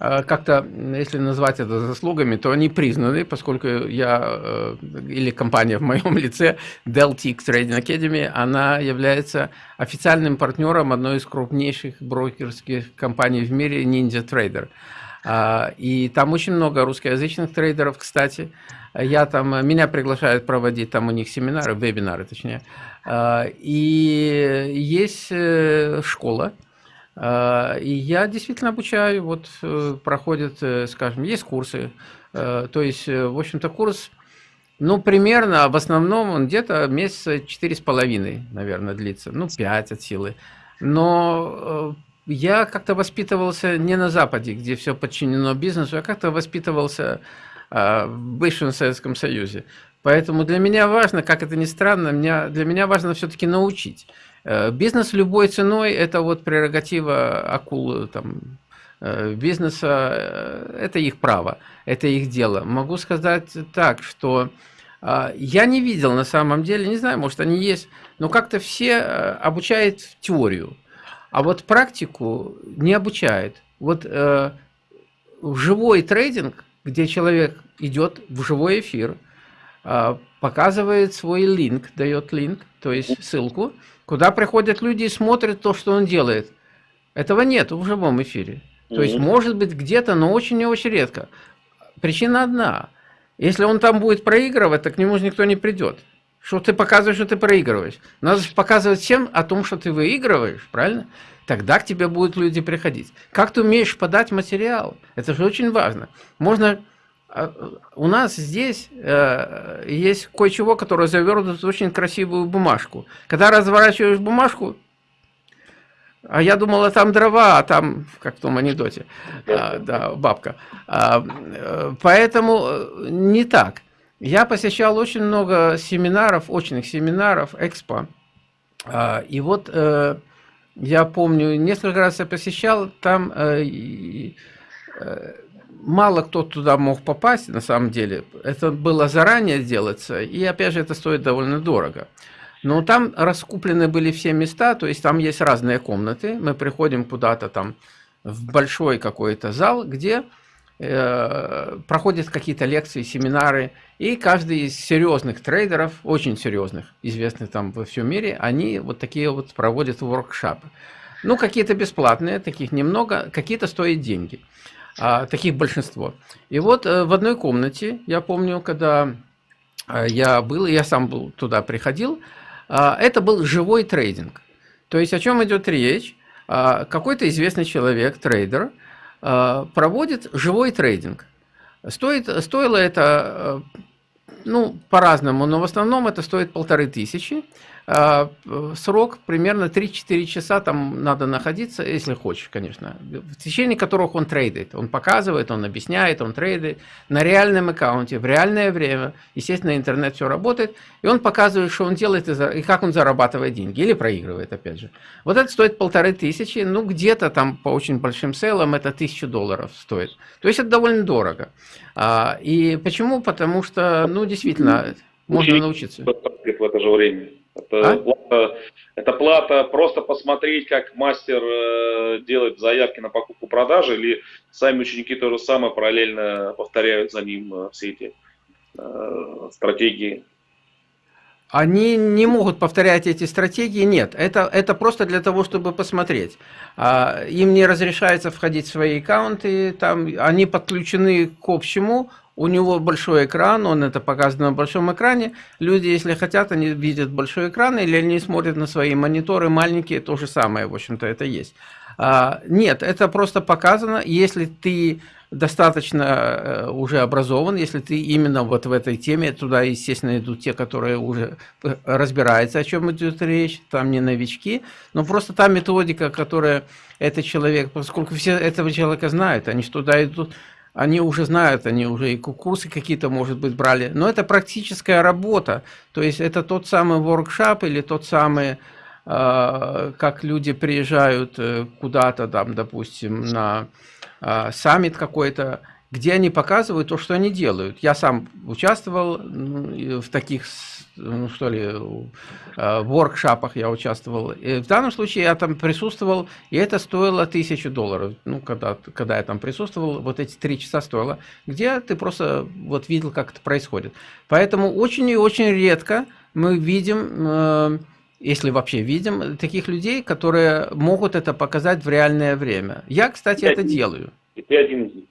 Э, как-то, если назвать это заслугами, то они признаны, поскольку я, э, или компания в моем лице, Deltix Trading Academy, она является официальным партнером одной из крупнейших брокерских компаний в мире, Ninja Trader. А, и там очень много русскоязычных трейдеров, кстати. Я там, меня приглашают проводить там у них семинары, вебинары точнее. А, и есть э, школа, а, и я действительно обучаю, вот э, проходят, э, скажем, есть курсы, то есть, в общем-то, курс, ну, примерно, в основном он где-то месяца четыре с половиной, наверное, длится, ну, пять от силы. Но я как-то воспитывался не на Западе, где все подчинено бизнесу, я как-то воспитывался в бывшем Советском Союзе. Поэтому для меня важно, как это ни странно, меня, для меня важно все-таки научить. Э, бизнес любой ценой – это вот прерогатива акул там, э, бизнеса, э, это их право, это их дело. Могу сказать так, что я не видел на самом деле, не знаю, может они есть, но как-то все обучают теорию, а вот практику не обучают. Вот в живой трейдинг, где человек идет в живой эфир, показывает свой линк, дает линк, то есть ссылку, куда приходят люди и смотрят то, что он делает. Этого нет в живом эфире. То есть, может быть, где-то, но очень и очень редко. Причина одна. Если он там будет проигрывать, то к нему же никто не придет. Что ты показываешь, что ты проигрываешь. Надо показывать всем о том, что ты выигрываешь, правильно? Тогда к тебе будут люди приходить. Как ты умеешь подать материал? Это же очень важно. Можно а, у нас здесь э, есть кое-чего, которое завернуто в очень красивую бумажку. Когда разворачиваешь бумажку, а я думала, там дрова, а там, как в том анекдоте, а, да, бабка. А, э, поэтому э, не так. Я посещал очень много семинаров, очных семинаров, экспо. А, и вот э, я помню, несколько раз я посещал, там э, э, мало кто туда мог попасть, на самом деле. Это было заранее делаться, и опять же это стоит довольно дорого. Но там раскуплены были все места, то есть там есть разные комнаты. Мы приходим куда-то там в большой какой-то зал, где э, проходят какие-то лекции, семинары, и каждый из серьезных трейдеров, очень серьезных, известных там во всем мире, они вот такие вот проводят воркшопы. Ну, какие-то бесплатные, таких немного, какие-то стоят деньги а, таких большинство. И вот э, в одной комнате, я помню, когда э, я был, я сам был туда приходил, а, это был живой трейдинг. То есть о чем идет речь? А, какой-то известный человек, трейдер, проводит живой трейдинг. Стоит, стоило это, э, ну, по-разному, но в основном это стоит полторы тысячи. А, срок примерно 3-4 часа там надо находиться, если хочешь, конечно, в течение которых он трейдит. Он показывает, он объясняет, он трейдит на реальном аккаунте, в реальное время. Естественно, интернет все работает, и он показывает, что он делает и как он зарабатывает деньги, или проигрывает, опять же. Вот это стоит полторы тысячи, ну где-то там по очень большим селам это тысячу долларов стоит. То есть это довольно дорого. А, и почему? Потому что, ну действительно, можно научиться. В это же время. Это, а? плата, это плата просто посмотреть, как мастер э, делает заявки на покупку-продажи, или сами ученики то же самое параллельно повторяют за ним э, все эти э, стратегии. Они не могут повторять эти стратегии, нет. Это, это просто для того, чтобы посмотреть. А, им не разрешается входить в свои аккаунты, там, они подключены к общему, у него большой экран, он это показывает на большом экране. Люди, если хотят, они видят большой экран, или они смотрят на свои мониторы маленькие, то же самое, в общем-то, это есть. А, нет, это просто показано, если ты достаточно э, уже образован, если ты именно вот в этой теме, туда, естественно, идут те, которые уже э, разбираются, о чем идет речь, там не новички, но просто та методика, которая этот человек, поскольку все этого человека знают, они туда идут, они уже знают, они уже и курсы какие-то, может быть, брали, но это практическая работа, то есть это тот самый воркшоп или тот самый, э, как люди приезжают куда-то там, допустим, на э, саммит какой-то, где они показывают то, что они делают. Я сам участвовал в таких, ну что ли, э, воркшопах я участвовал. И в данном случае я там присутствовал, и это стоило тысячу долларов. Ну, когда, когда я там присутствовал, вот эти три часа стоило, где ты просто вот видел, как это происходит. Поэтому очень и очень редко мы видим... Э, если вообще видим, таких людей, которые могут это показать в реальное время. Я, кстати, это делаю. И ты один из них.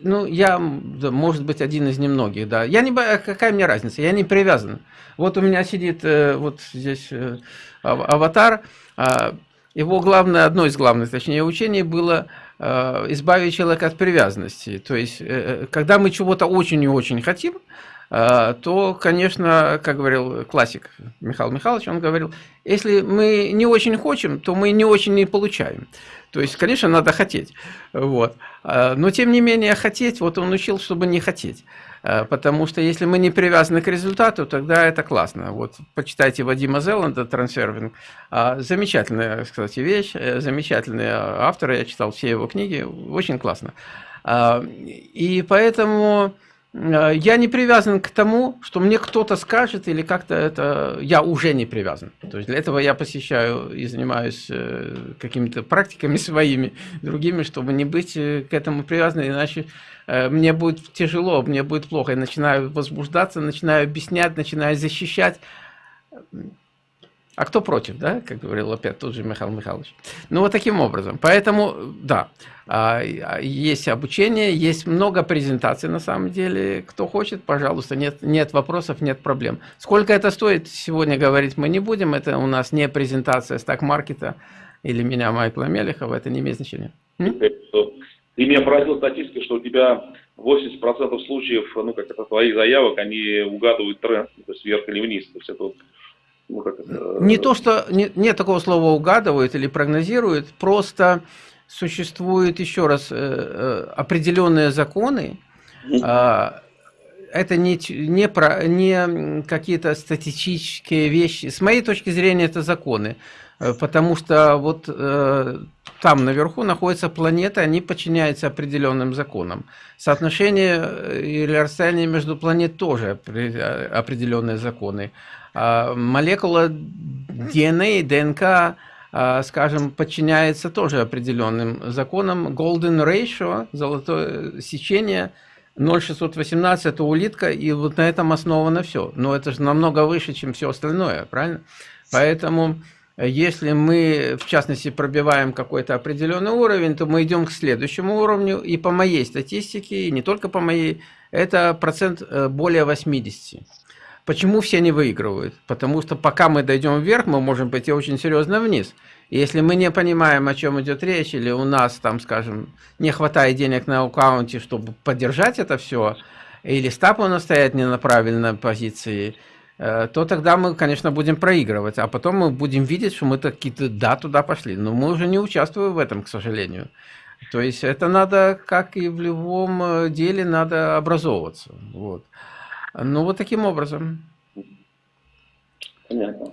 Ну, я, да, может быть, один из немногих, да. Я не, какая мне разница, я не привязан. Вот у меня сидит э, вот здесь э, аватар. Э, его главное, одно из главных, точнее, учений было э, избавить человека от привязанности. То есть, э, э когда мы чего-то очень и очень хотим, а, то, конечно, как говорил классик Михаил Михайлович, он говорил, если мы не очень хотим, то мы не очень не получаем. То есть, конечно, надо хотеть. Вот. А, но, тем не менее, хотеть, вот он учил, чтобы не хотеть. А, потому что если мы не привязаны к результату, тогда это классно. Вот почитайте Вадима Зеланда «Трансфервинг». Замечательная, кстати, вещь, э, замечательный автор, я читал все его книги, очень классно. И поэтому я не привязан к тому, что мне кто-то скажет, или как-то это... Я уже не привязан. То есть для этого я посещаю и занимаюсь э, какими-то практиками своими, другими, чтобы не быть э, к этому привязанным, иначе мне будет тяжело, мне будет плохо. Я начинаю возбуждаться, начинаю объяснять, начинаю защищать. А кто против, да, как говорил опять тот же Михаил Михайлович. Ну, вот таким образом. Поэтому, да, а, есть обучение, есть много презентаций на самом деле. Кто хочет, пожалуйста, нет, нет вопросов, нет проблем. Сколько это стоит, сегодня говорить мы не будем. Это у нас не презентация стак-маркета или меня, Майкла Мелехова, это не имеет значения. Ты меня поразил статистика, что у тебя 80% случаев, ну, как это твоих заявок, они угадывают тренд, то есть вверх или вниз. То есть это вот ну, как это... Не то, что не, нет такого слова угадывают или прогнозируют, просто существуют еще раз э, э, определенные законы. Э, это не, не, про, не какие-то статистические вещи. С моей точки зрения, это законы. Э, потому что вот э, там наверху находятся планеты, они подчиняются определенным законам. Соотношение или расстояние между планет тоже определенные законы. А, молекула ДНК, ДНК, а, скажем, подчиняется тоже определенным законам. Golden Ratio, золотое сечение, 0,618 это улитка, и вот на этом основано все. Но это же намного выше, чем все остальное, правильно? Поэтому, если мы, в частности, пробиваем какой-то определенный уровень, то мы идем к следующему уровню, и по моей статистике, и не только по моей, это процент э, более 80. Почему все не выигрывают? Потому что пока мы дойдем вверх, мы можем пойти очень серьезно вниз. И если мы не понимаем, о чем идет речь, или у нас там, скажем, не хватает денег на аккаунте, чтобы поддержать это все, или стап у нас стоят не на правильной позиции, э, то тогда мы, конечно, будем проигрывать. А потом мы будем видеть, что мы какие-то да, туда пошли. Но мы уже не участвуем в этом, к сожалению. То есть это надо, как и в любом э, деле, надо образовываться. Вот. Ну, вот таким образом. Понятно.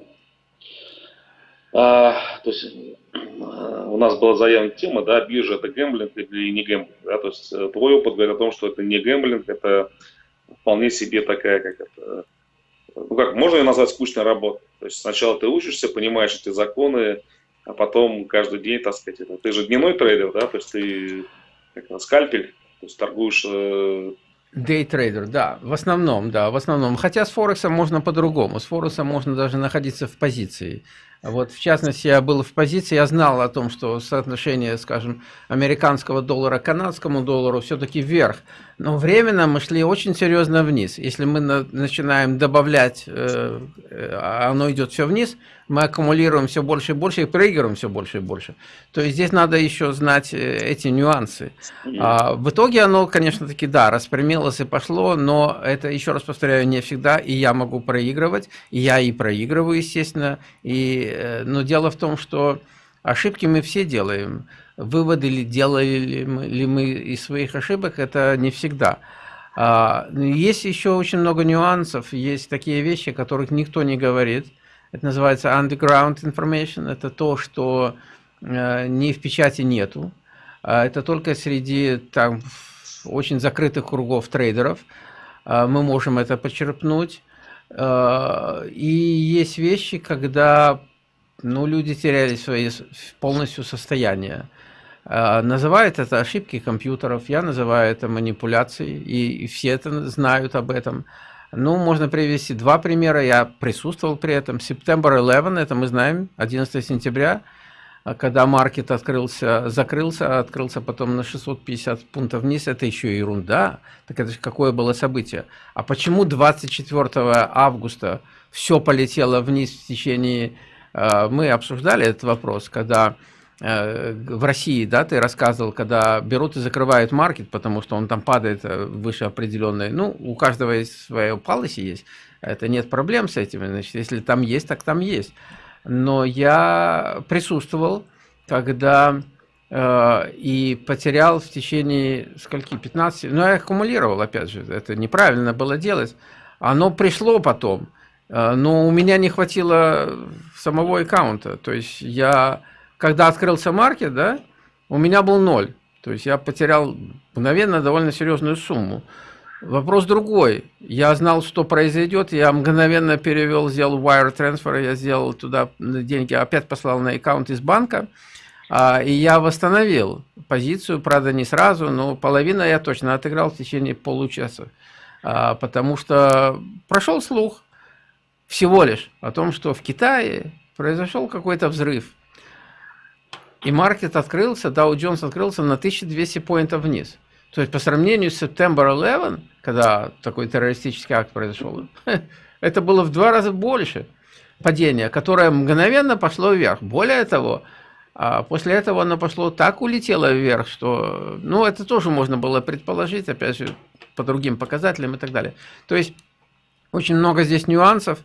А, то есть у нас была заявлена тема, да, биржа это гэмблинг или не гэмблинг, да, то есть э, твой опыт говорит о том, что это не гэмблинг, это вполне себе такая, как это, ну как, можно ее назвать скучной работой. То есть сначала ты учишься, понимаешь эти законы, а потом каждый день, так сказать, это, ты же дневной трейдер, да, то есть ты как, скальпель, то есть торгуешь э, Дейтрейдер, да, в основном, да, в основном. Хотя с Форексом можно по-другому. С Форексом можно даже находиться в позиции. Вот, в частности, я был в позиции, я знал о том, что соотношение, скажем, американского доллара к канадскому доллару все-таки вверх. Но временно мы шли очень серьезно вниз. Если мы на, начинаем добавлять, э, а оно идет все вниз, мы аккумулируем все больше и больше и проигрываем все больше и больше. То есть здесь надо еще знать э, эти нюансы. А, в итоге оно, конечно, таки, да, распрямилось и пошло, но это, еще раз повторяю, не всегда, и я могу проигрывать, и я и проигрываю, естественно, и Э, но дело в том, что ошибки мы все делаем. Выводы ли делали ли мы из своих ошибок, это не всегда. А, есть еще очень много нюансов, есть такие вещи, о которых никто не говорит. Это называется underground information, это то, что э, ни в печати нету. А это только среди там, очень закрытых кругов трейдеров а, мы можем это почерпнуть. И есть вещи, когда ну, люди теряли свои полностью состояние. А, называют это ошибки компьютеров, я называю это манипуляцией, и, все это знают об этом. Ну, можно привести два примера, я присутствовал при этом. September 11, это мы знаем, 11 сентября, когда маркет открылся, закрылся, открылся потом на 650 пунктов вниз, это еще ерунда. Так это же какое было событие. А почему 24 августа все полетело вниз в течение Э, мы обсуждали этот вопрос, когда э, в России, да, ты рассказывал, когда берут и закрывают маркет, потому что он там падает э, выше определенной, ну, у каждого есть свое policy есть, это нет проблем с этим, значит, если там есть, так там есть. Но я присутствовал, когда э, и потерял в течение скольки, 15, ну, я аккумулировал, опять же, это неправильно было делать, оно пришло потом, Э, но у меня не хватило самого аккаунта. То есть я, когда открылся маркет, да, у меня был ноль. То есть я потерял мгновенно довольно серьезную сумму. Вопрос другой. Я знал, что произойдет, я мгновенно перевел, сделал wire transfer, я сделал туда деньги, опять послал на аккаунт из банка, а, и я восстановил позицию, правда, не сразу, но половина я точно отыграл в течение получаса, а, потому что прошел слух, всего лишь о том, что в Китае произошел какой-то взрыв. И маркет открылся, Dow Jones открылся на 1200 поинтов вниз. То есть по сравнению с September 11, когда такой террористический акт произошел, это было в два раза больше падения, которое мгновенно пошло вверх. Более того, а после этого оно пошло так улетело вверх, что, ну, это тоже можно было предположить, опять же, по другим показателям и так далее. То есть очень много здесь нюансов.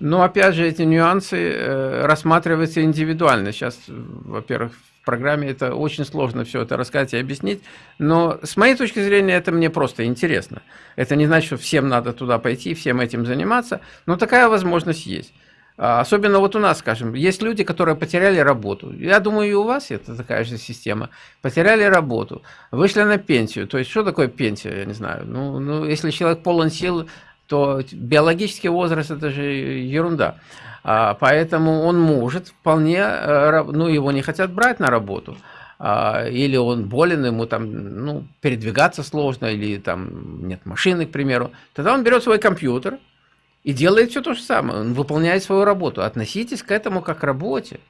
Но опять же, эти нюансы э, рассматриваются индивидуально. Сейчас, во-первых, в программе это очень сложно все это рассказать и объяснить. Но с моей точки зрения, это мне просто интересно. Это не значит, что всем надо туда пойти, всем этим заниматься. Но такая возможность есть. А, особенно вот у нас, скажем, есть люди, которые потеряли работу. Я думаю, и у вас это такая же система. Потеряли работу, вышли на пенсию. То есть, что такое пенсия, я не знаю. Ну, ну если человек полон сил, то биологический возраст это же ерунда. А, поэтому он может вполне, э, ну его не хотят брать на работу, а, или он болен, ему там, ну, передвигаться сложно, или там нет машины, к примеру, тогда он берет свой компьютер и делает все то же самое, он выполняет свою работу. Относитесь к этому как к работе.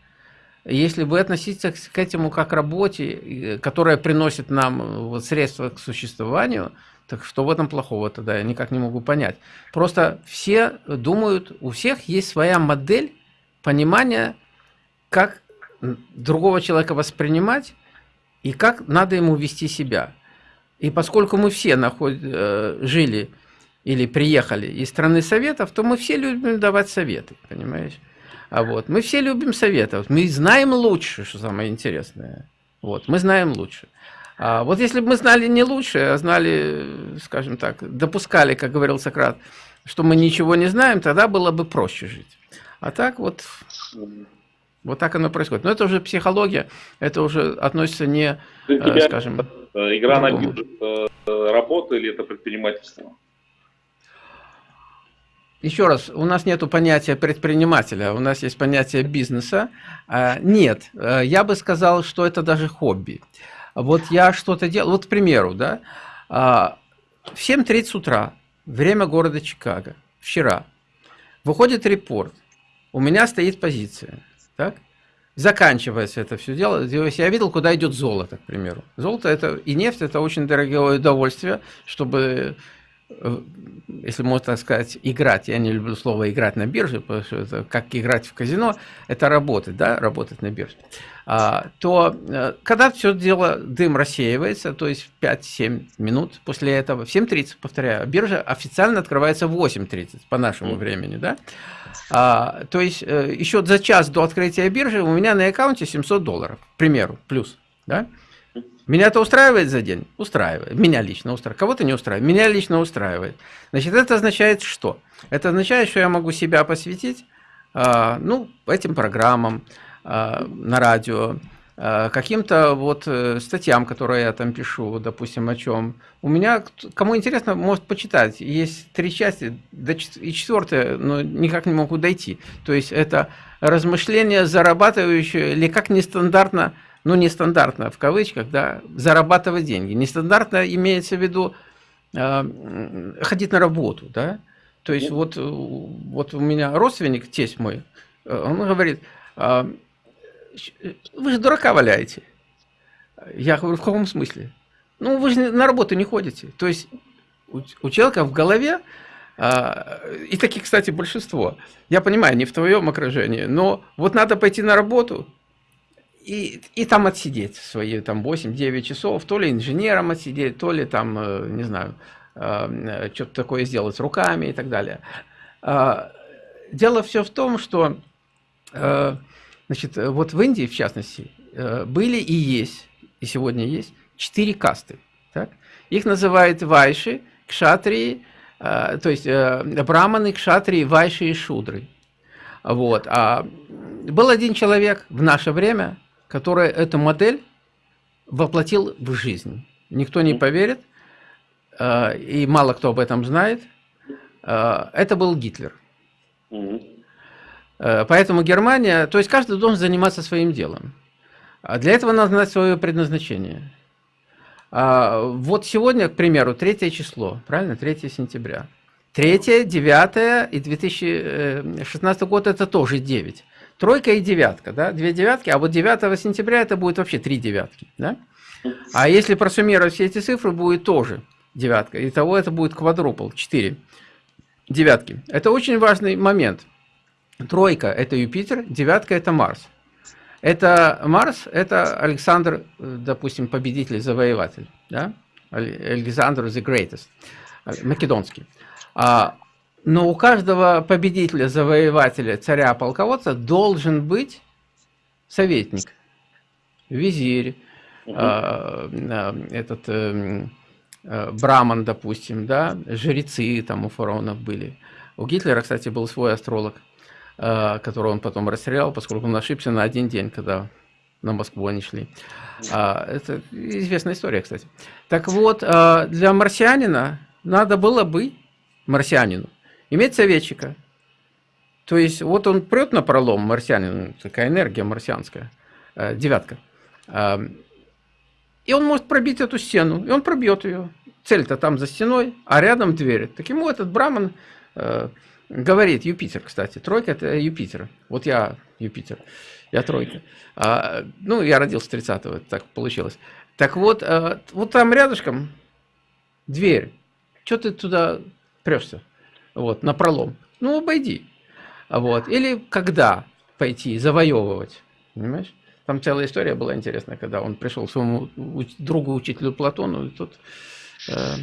Если вы относитесь к этому как к работе, которая приносит нам вот, средства к существованию, так что в этом плохого тогда? Я никак не могу понять. Просто все думают, у всех есть своя модель понимания, как другого человека воспринимать и как надо ему вести себя. И поскольку мы все наход... Э, жили или приехали из страны советов, то мы все любим давать советы, понимаешь? А вот мы все любим советов, мы знаем лучше, что самое интересное. Вот, мы знаем лучше. А вот если бы мы знали не лучше, а знали, скажем так, допускали, как говорил Сократ, что мы ничего не знаем, тогда было бы проще жить. А так вот, вот так оно происходит. Но это уже психология, это уже относится не, тебя, скажем... Игра на бирже работа или это предпринимательство? Еще раз, у нас нет понятия предпринимателя, у нас есть понятие бизнеса. А, нет, э, я бы сказал, что это даже хобби. Вот я что-то делал, вот к примеру, да, а, в 7.30 утра, время города Чикаго, вчера, выходит репорт, у меня стоит позиция, так? Заканчивается это все дело. Я видел, куда идет золото, к примеру. Золото это и нефть это очень дорогое удовольствие, чтобы Э, если можно сказать, играть, я не люблю слово играть на бирже, потому что это как играть в казино, это работать, да, работать на бирже, то э, когда все дело, дым рассеивается, то есть 5-7 минут после этого, в 7.30, повторяю, биржа официально открывается в 8.30 по нашему времени, да, а, то есть э, еще за час до открытия биржи у меня на аккаунте 700 долларов, к примеру, плюс, да, меня это устраивает за день? Устраивает. Меня лично устраивает. Кого-то не устраивает. Меня лично устраивает. Значит, это означает что? Это означает, что я могу себя посвятить э, ну, этим программам на радио, э, каким-то вот э, статьям, которые я там пишу, допустим, о чем. У меня, кому интересно, может почитать. Есть три части, и четвертая, но никак не могу дойти. То есть это размышления зарабатывающие или как нестандартно ну, нестандартно в кавычках, да, зарабатывать деньги. Нестандартно имеется в виду э, ходить на работу, да. То есть вот, вот у меня родственник, тесть мой, э, он говорит, э, вы же дурака валяете. Я говорю, в каком смысле? Ну, вы же на работу не ходите. То есть у, человека в голове, э, и таких, кстати, большинство, я понимаю, не в твоем окружении, но вот надо пойти на работу, и, и там отсидеть свои там 8-9 часов, то ли инженером отсидеть, то ли там, э, не знаю, э, что-то такое сделать руками и так далее. А, дело все в том, что э, значит, вот в Индии, в частности, были и есть, и сегодня есть, четыре касты. Так? Их называют вайши, кшатрии, то есть браманы, кшатрии, вайши и шудры. Вот. А был один человек в наше время, который эту модель воплотил в жизнь. Никто не поверит, э, и мало кто об этом знает. Э, это был Гитлер. Э, поэтому Германия, то есть каждый должен заниматься своим делом. А для этого надо знать свое предназначение. А вот сегодня, к примеру, третье число, правильно, 3 сентября. 3, 9 и 2016 год это тоже 9 тройка и девятка, да, две девятки, а вот 9 сентября это будет вообще три девятки, да. А если просуммировать все эти цифры, будет тоже девятка. Итого это будет квадрупл, 4 девятки. Это очень важный момент. Тройка – это Юпитер, девятка – это Марс. Это Марс, это Александр, допустим, победитель, завоеватель, да? Александр the Greatest, македонский. А но у каждого победителя, завоевателя, царя, полководца должен быть советник, визирь, угу. э, этот э, э, браман, допустим, да, жрецы там у фараонов были. У Гитлера, кстати, был свой астролог, э, которого он потом расстрелял, поскольку он ошибся на один день, когда на Москву они шли. А, это известная история, кстати. Так вот, э, для марсианина надо было бы, марсианину, иметь советчика. То есть вот он прет на пролом, марсианин, такая энергия марсианская, э, девятка. И он может пробить эту стену, и он пробьет ее. Цель-то там за стеной, а рядом дверь. Так ему этот браман говорит, Юпитер, кстати, тройка это Юпитер. Вот я Юпитер, я тройка. А, ну, я родился 30-го, так получилось. Так вот, э, вот там рядышком дверь. Что ты туда прешься? вот, на пролом. Ну, обойди. Вот. Или когда пойти завоевывать, понимаешь? Там целая история была интересная, когда он пришел своему другу, учителю Платону, и тут... Э,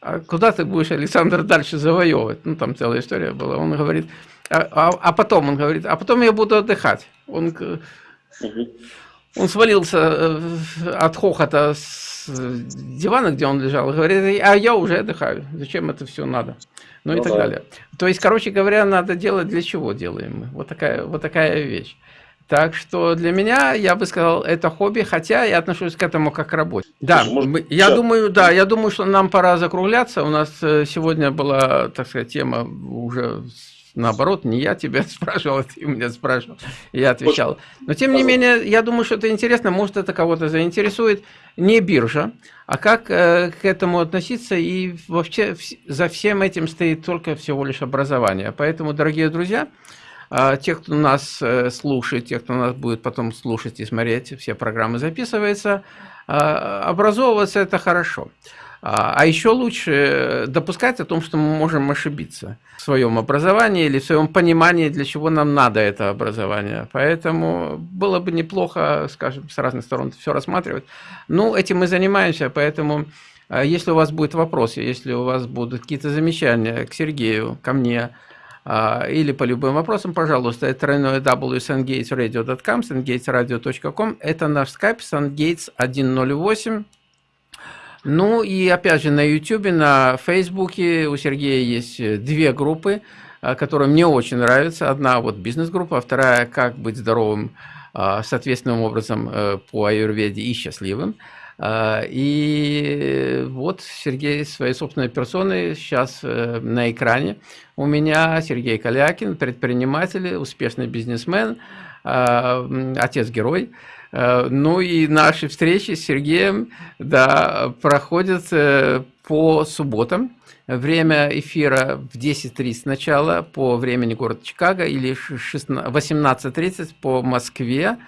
а куда ты будешь, Александр, дальше завоевывать? Ну, там целая история была. Он говорит, а, а, а потом, он говорит, а потом я буду отдыхать. Он, он свалился э, от хохота с дивана, где он лежал, и говорит, а я уже отдыхаю. Зачем это все надо? ну, ну и так да. далее. То есть, короче говоря, надо делать для чего делаем мы. Вот такая, вот такая вещь. Так что для меня, я бы сказал, это хобби, хотя я отношусь к этому как к работе. Да, Может, я сейчас. думаю, да, я думаю, что нам пора закругляться. У нас э, сегодня была, так сказать, тема уже наоборот, не я тебя спрашивал, а ты меня спрашивал, я отвечал. Но тем не менее, я думаю, что это интересно, может это кого-то заинтересует. Не биржа, а как э, к этому относиться, и вообще за всем этим стоит только всего лишь образование. Поэтому, дорогие друзья, А, те, кто нас э, слушает, те, кто нас будет потом слушать и смотреть, все программы записываются, а, образовываться – это хорошо. А, а еще лучше допускать о том, что мы можем ошибиться в своем образовании или в своем понимании, для чего нам надо это образование. Поэтому было бы неплохо, скажем, с разных сторон все рассматривать. Ну, этим мы занимаемся, поэтому а, если у вас будут вопросы, если у вас будут какие-то замечания к Сергею, ко мне, или по любым вопросам, пожалуйста, это тройное www.sungatesradio.com, sungatesradio.com, это наш скайп sungates 108, ну и опять же на YouTube, на Фейсбуке у Сергея есть э, две группы, э, которые мне очень нравятся. Одна вот бизнес-группа, а вторая как быть здоровым э, соответственным образом по аюрведе и счастливым. И вот Сергей своей собственной персоной сейчас на экране. У меня Сергей Калякин, предприниматель, успешный бизнесмен, отец-герой. Э, ну и наши встречи с Сергеем да, проходят э, по субботам. Время эфира в 10.30 начала по времени города Чикаго или 18.30 по Москве.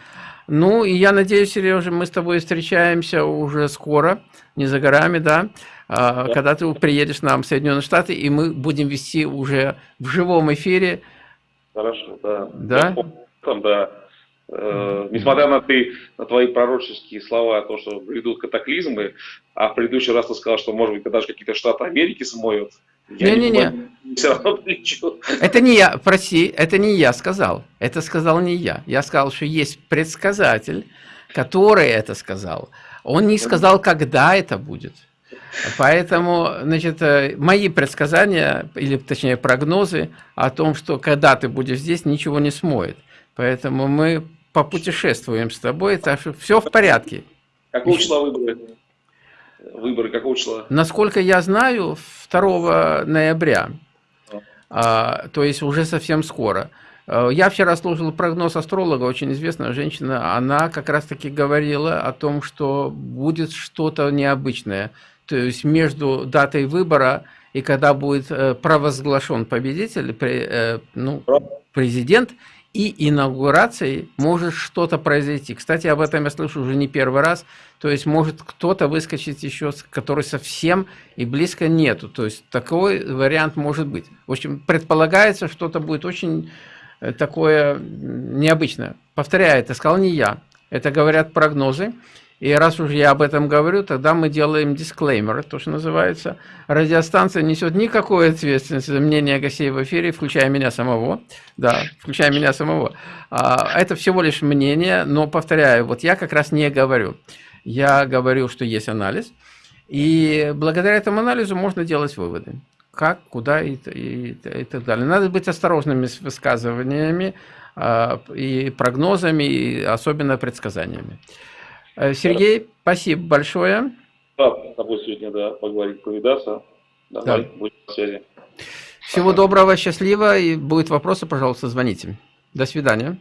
Ну и я надеюсь, Сережа, мы с тобой встречаемся уже скоро, не за горами, да, да. когда ты приедешь к нам в Соединенные Штаты, и мы будем вести уже в живом эфире. Хорошо, да. Да? Там, да. Э, несмотря на, ты, на твои пророческие слова о том, что грядут катаклизмы, а в предыдущий раз ты сказал, что, может быть, даже какие-то штаты Америки смоют, Не-не-не. Это не я, прости, это не я сказал. Это сказал не я. Я сказал, что есть предсказатель, который это сказал. Он не сказал, когда это будет. Поэтому, значит, э, мои предсказания, или точнее прогнозы о том, что когда ты будешь здесь, ничего не смоет. Поэтому мы попутешествуем с тобой, так что все в порядке. Какого числа выборы? Выборы какого числа? Насколько я знаю, 2 ноября, а, то есть уже совсем скоро. А, я вчера слушал прогноз астролога, очень известная женщина, она как раз-таки говорила о том, что будет что-то необычное. То есть между датой выбора и когда будет э, провозглашен победитель, э, ну, президент, и инаугурацией может что-то произойти. Кстати, об этом я слышу уже не первый раз. То есть может кто-то выскочить еще, который совсем и близко нету. То есть такой вариант может быть. В общем, предполагается, что-то будет очень э, такое необычное. Повторяю, это сказал не я. Это говорят прогнозы. И раз уж я об этом говорю, тогда мы делаем дисклеймер, то, что называется. Радиостанция несет никакой ответственности за мнение гостей в эфире, включая меня самого. Да, включая меня самого. А, это всего лишь мнение, но, повторяю, вот я как раз не говорю. Я говорю, что есть анализ. И благодаря этому анализу можно делать выводы. Как, куда и, и, и так далее. Надо быть осторожными с высказываниями а, и прогнозами, и особенно предсказаниями. Э, Сергей, да. спасибо большое. Да, с тобой сегодня, да, поговорить, повидаться. Давай, да. будем на связи. Всего Пока. доброго, счастливо. И будет вопросы, пожалуйста, звоните. До свидания.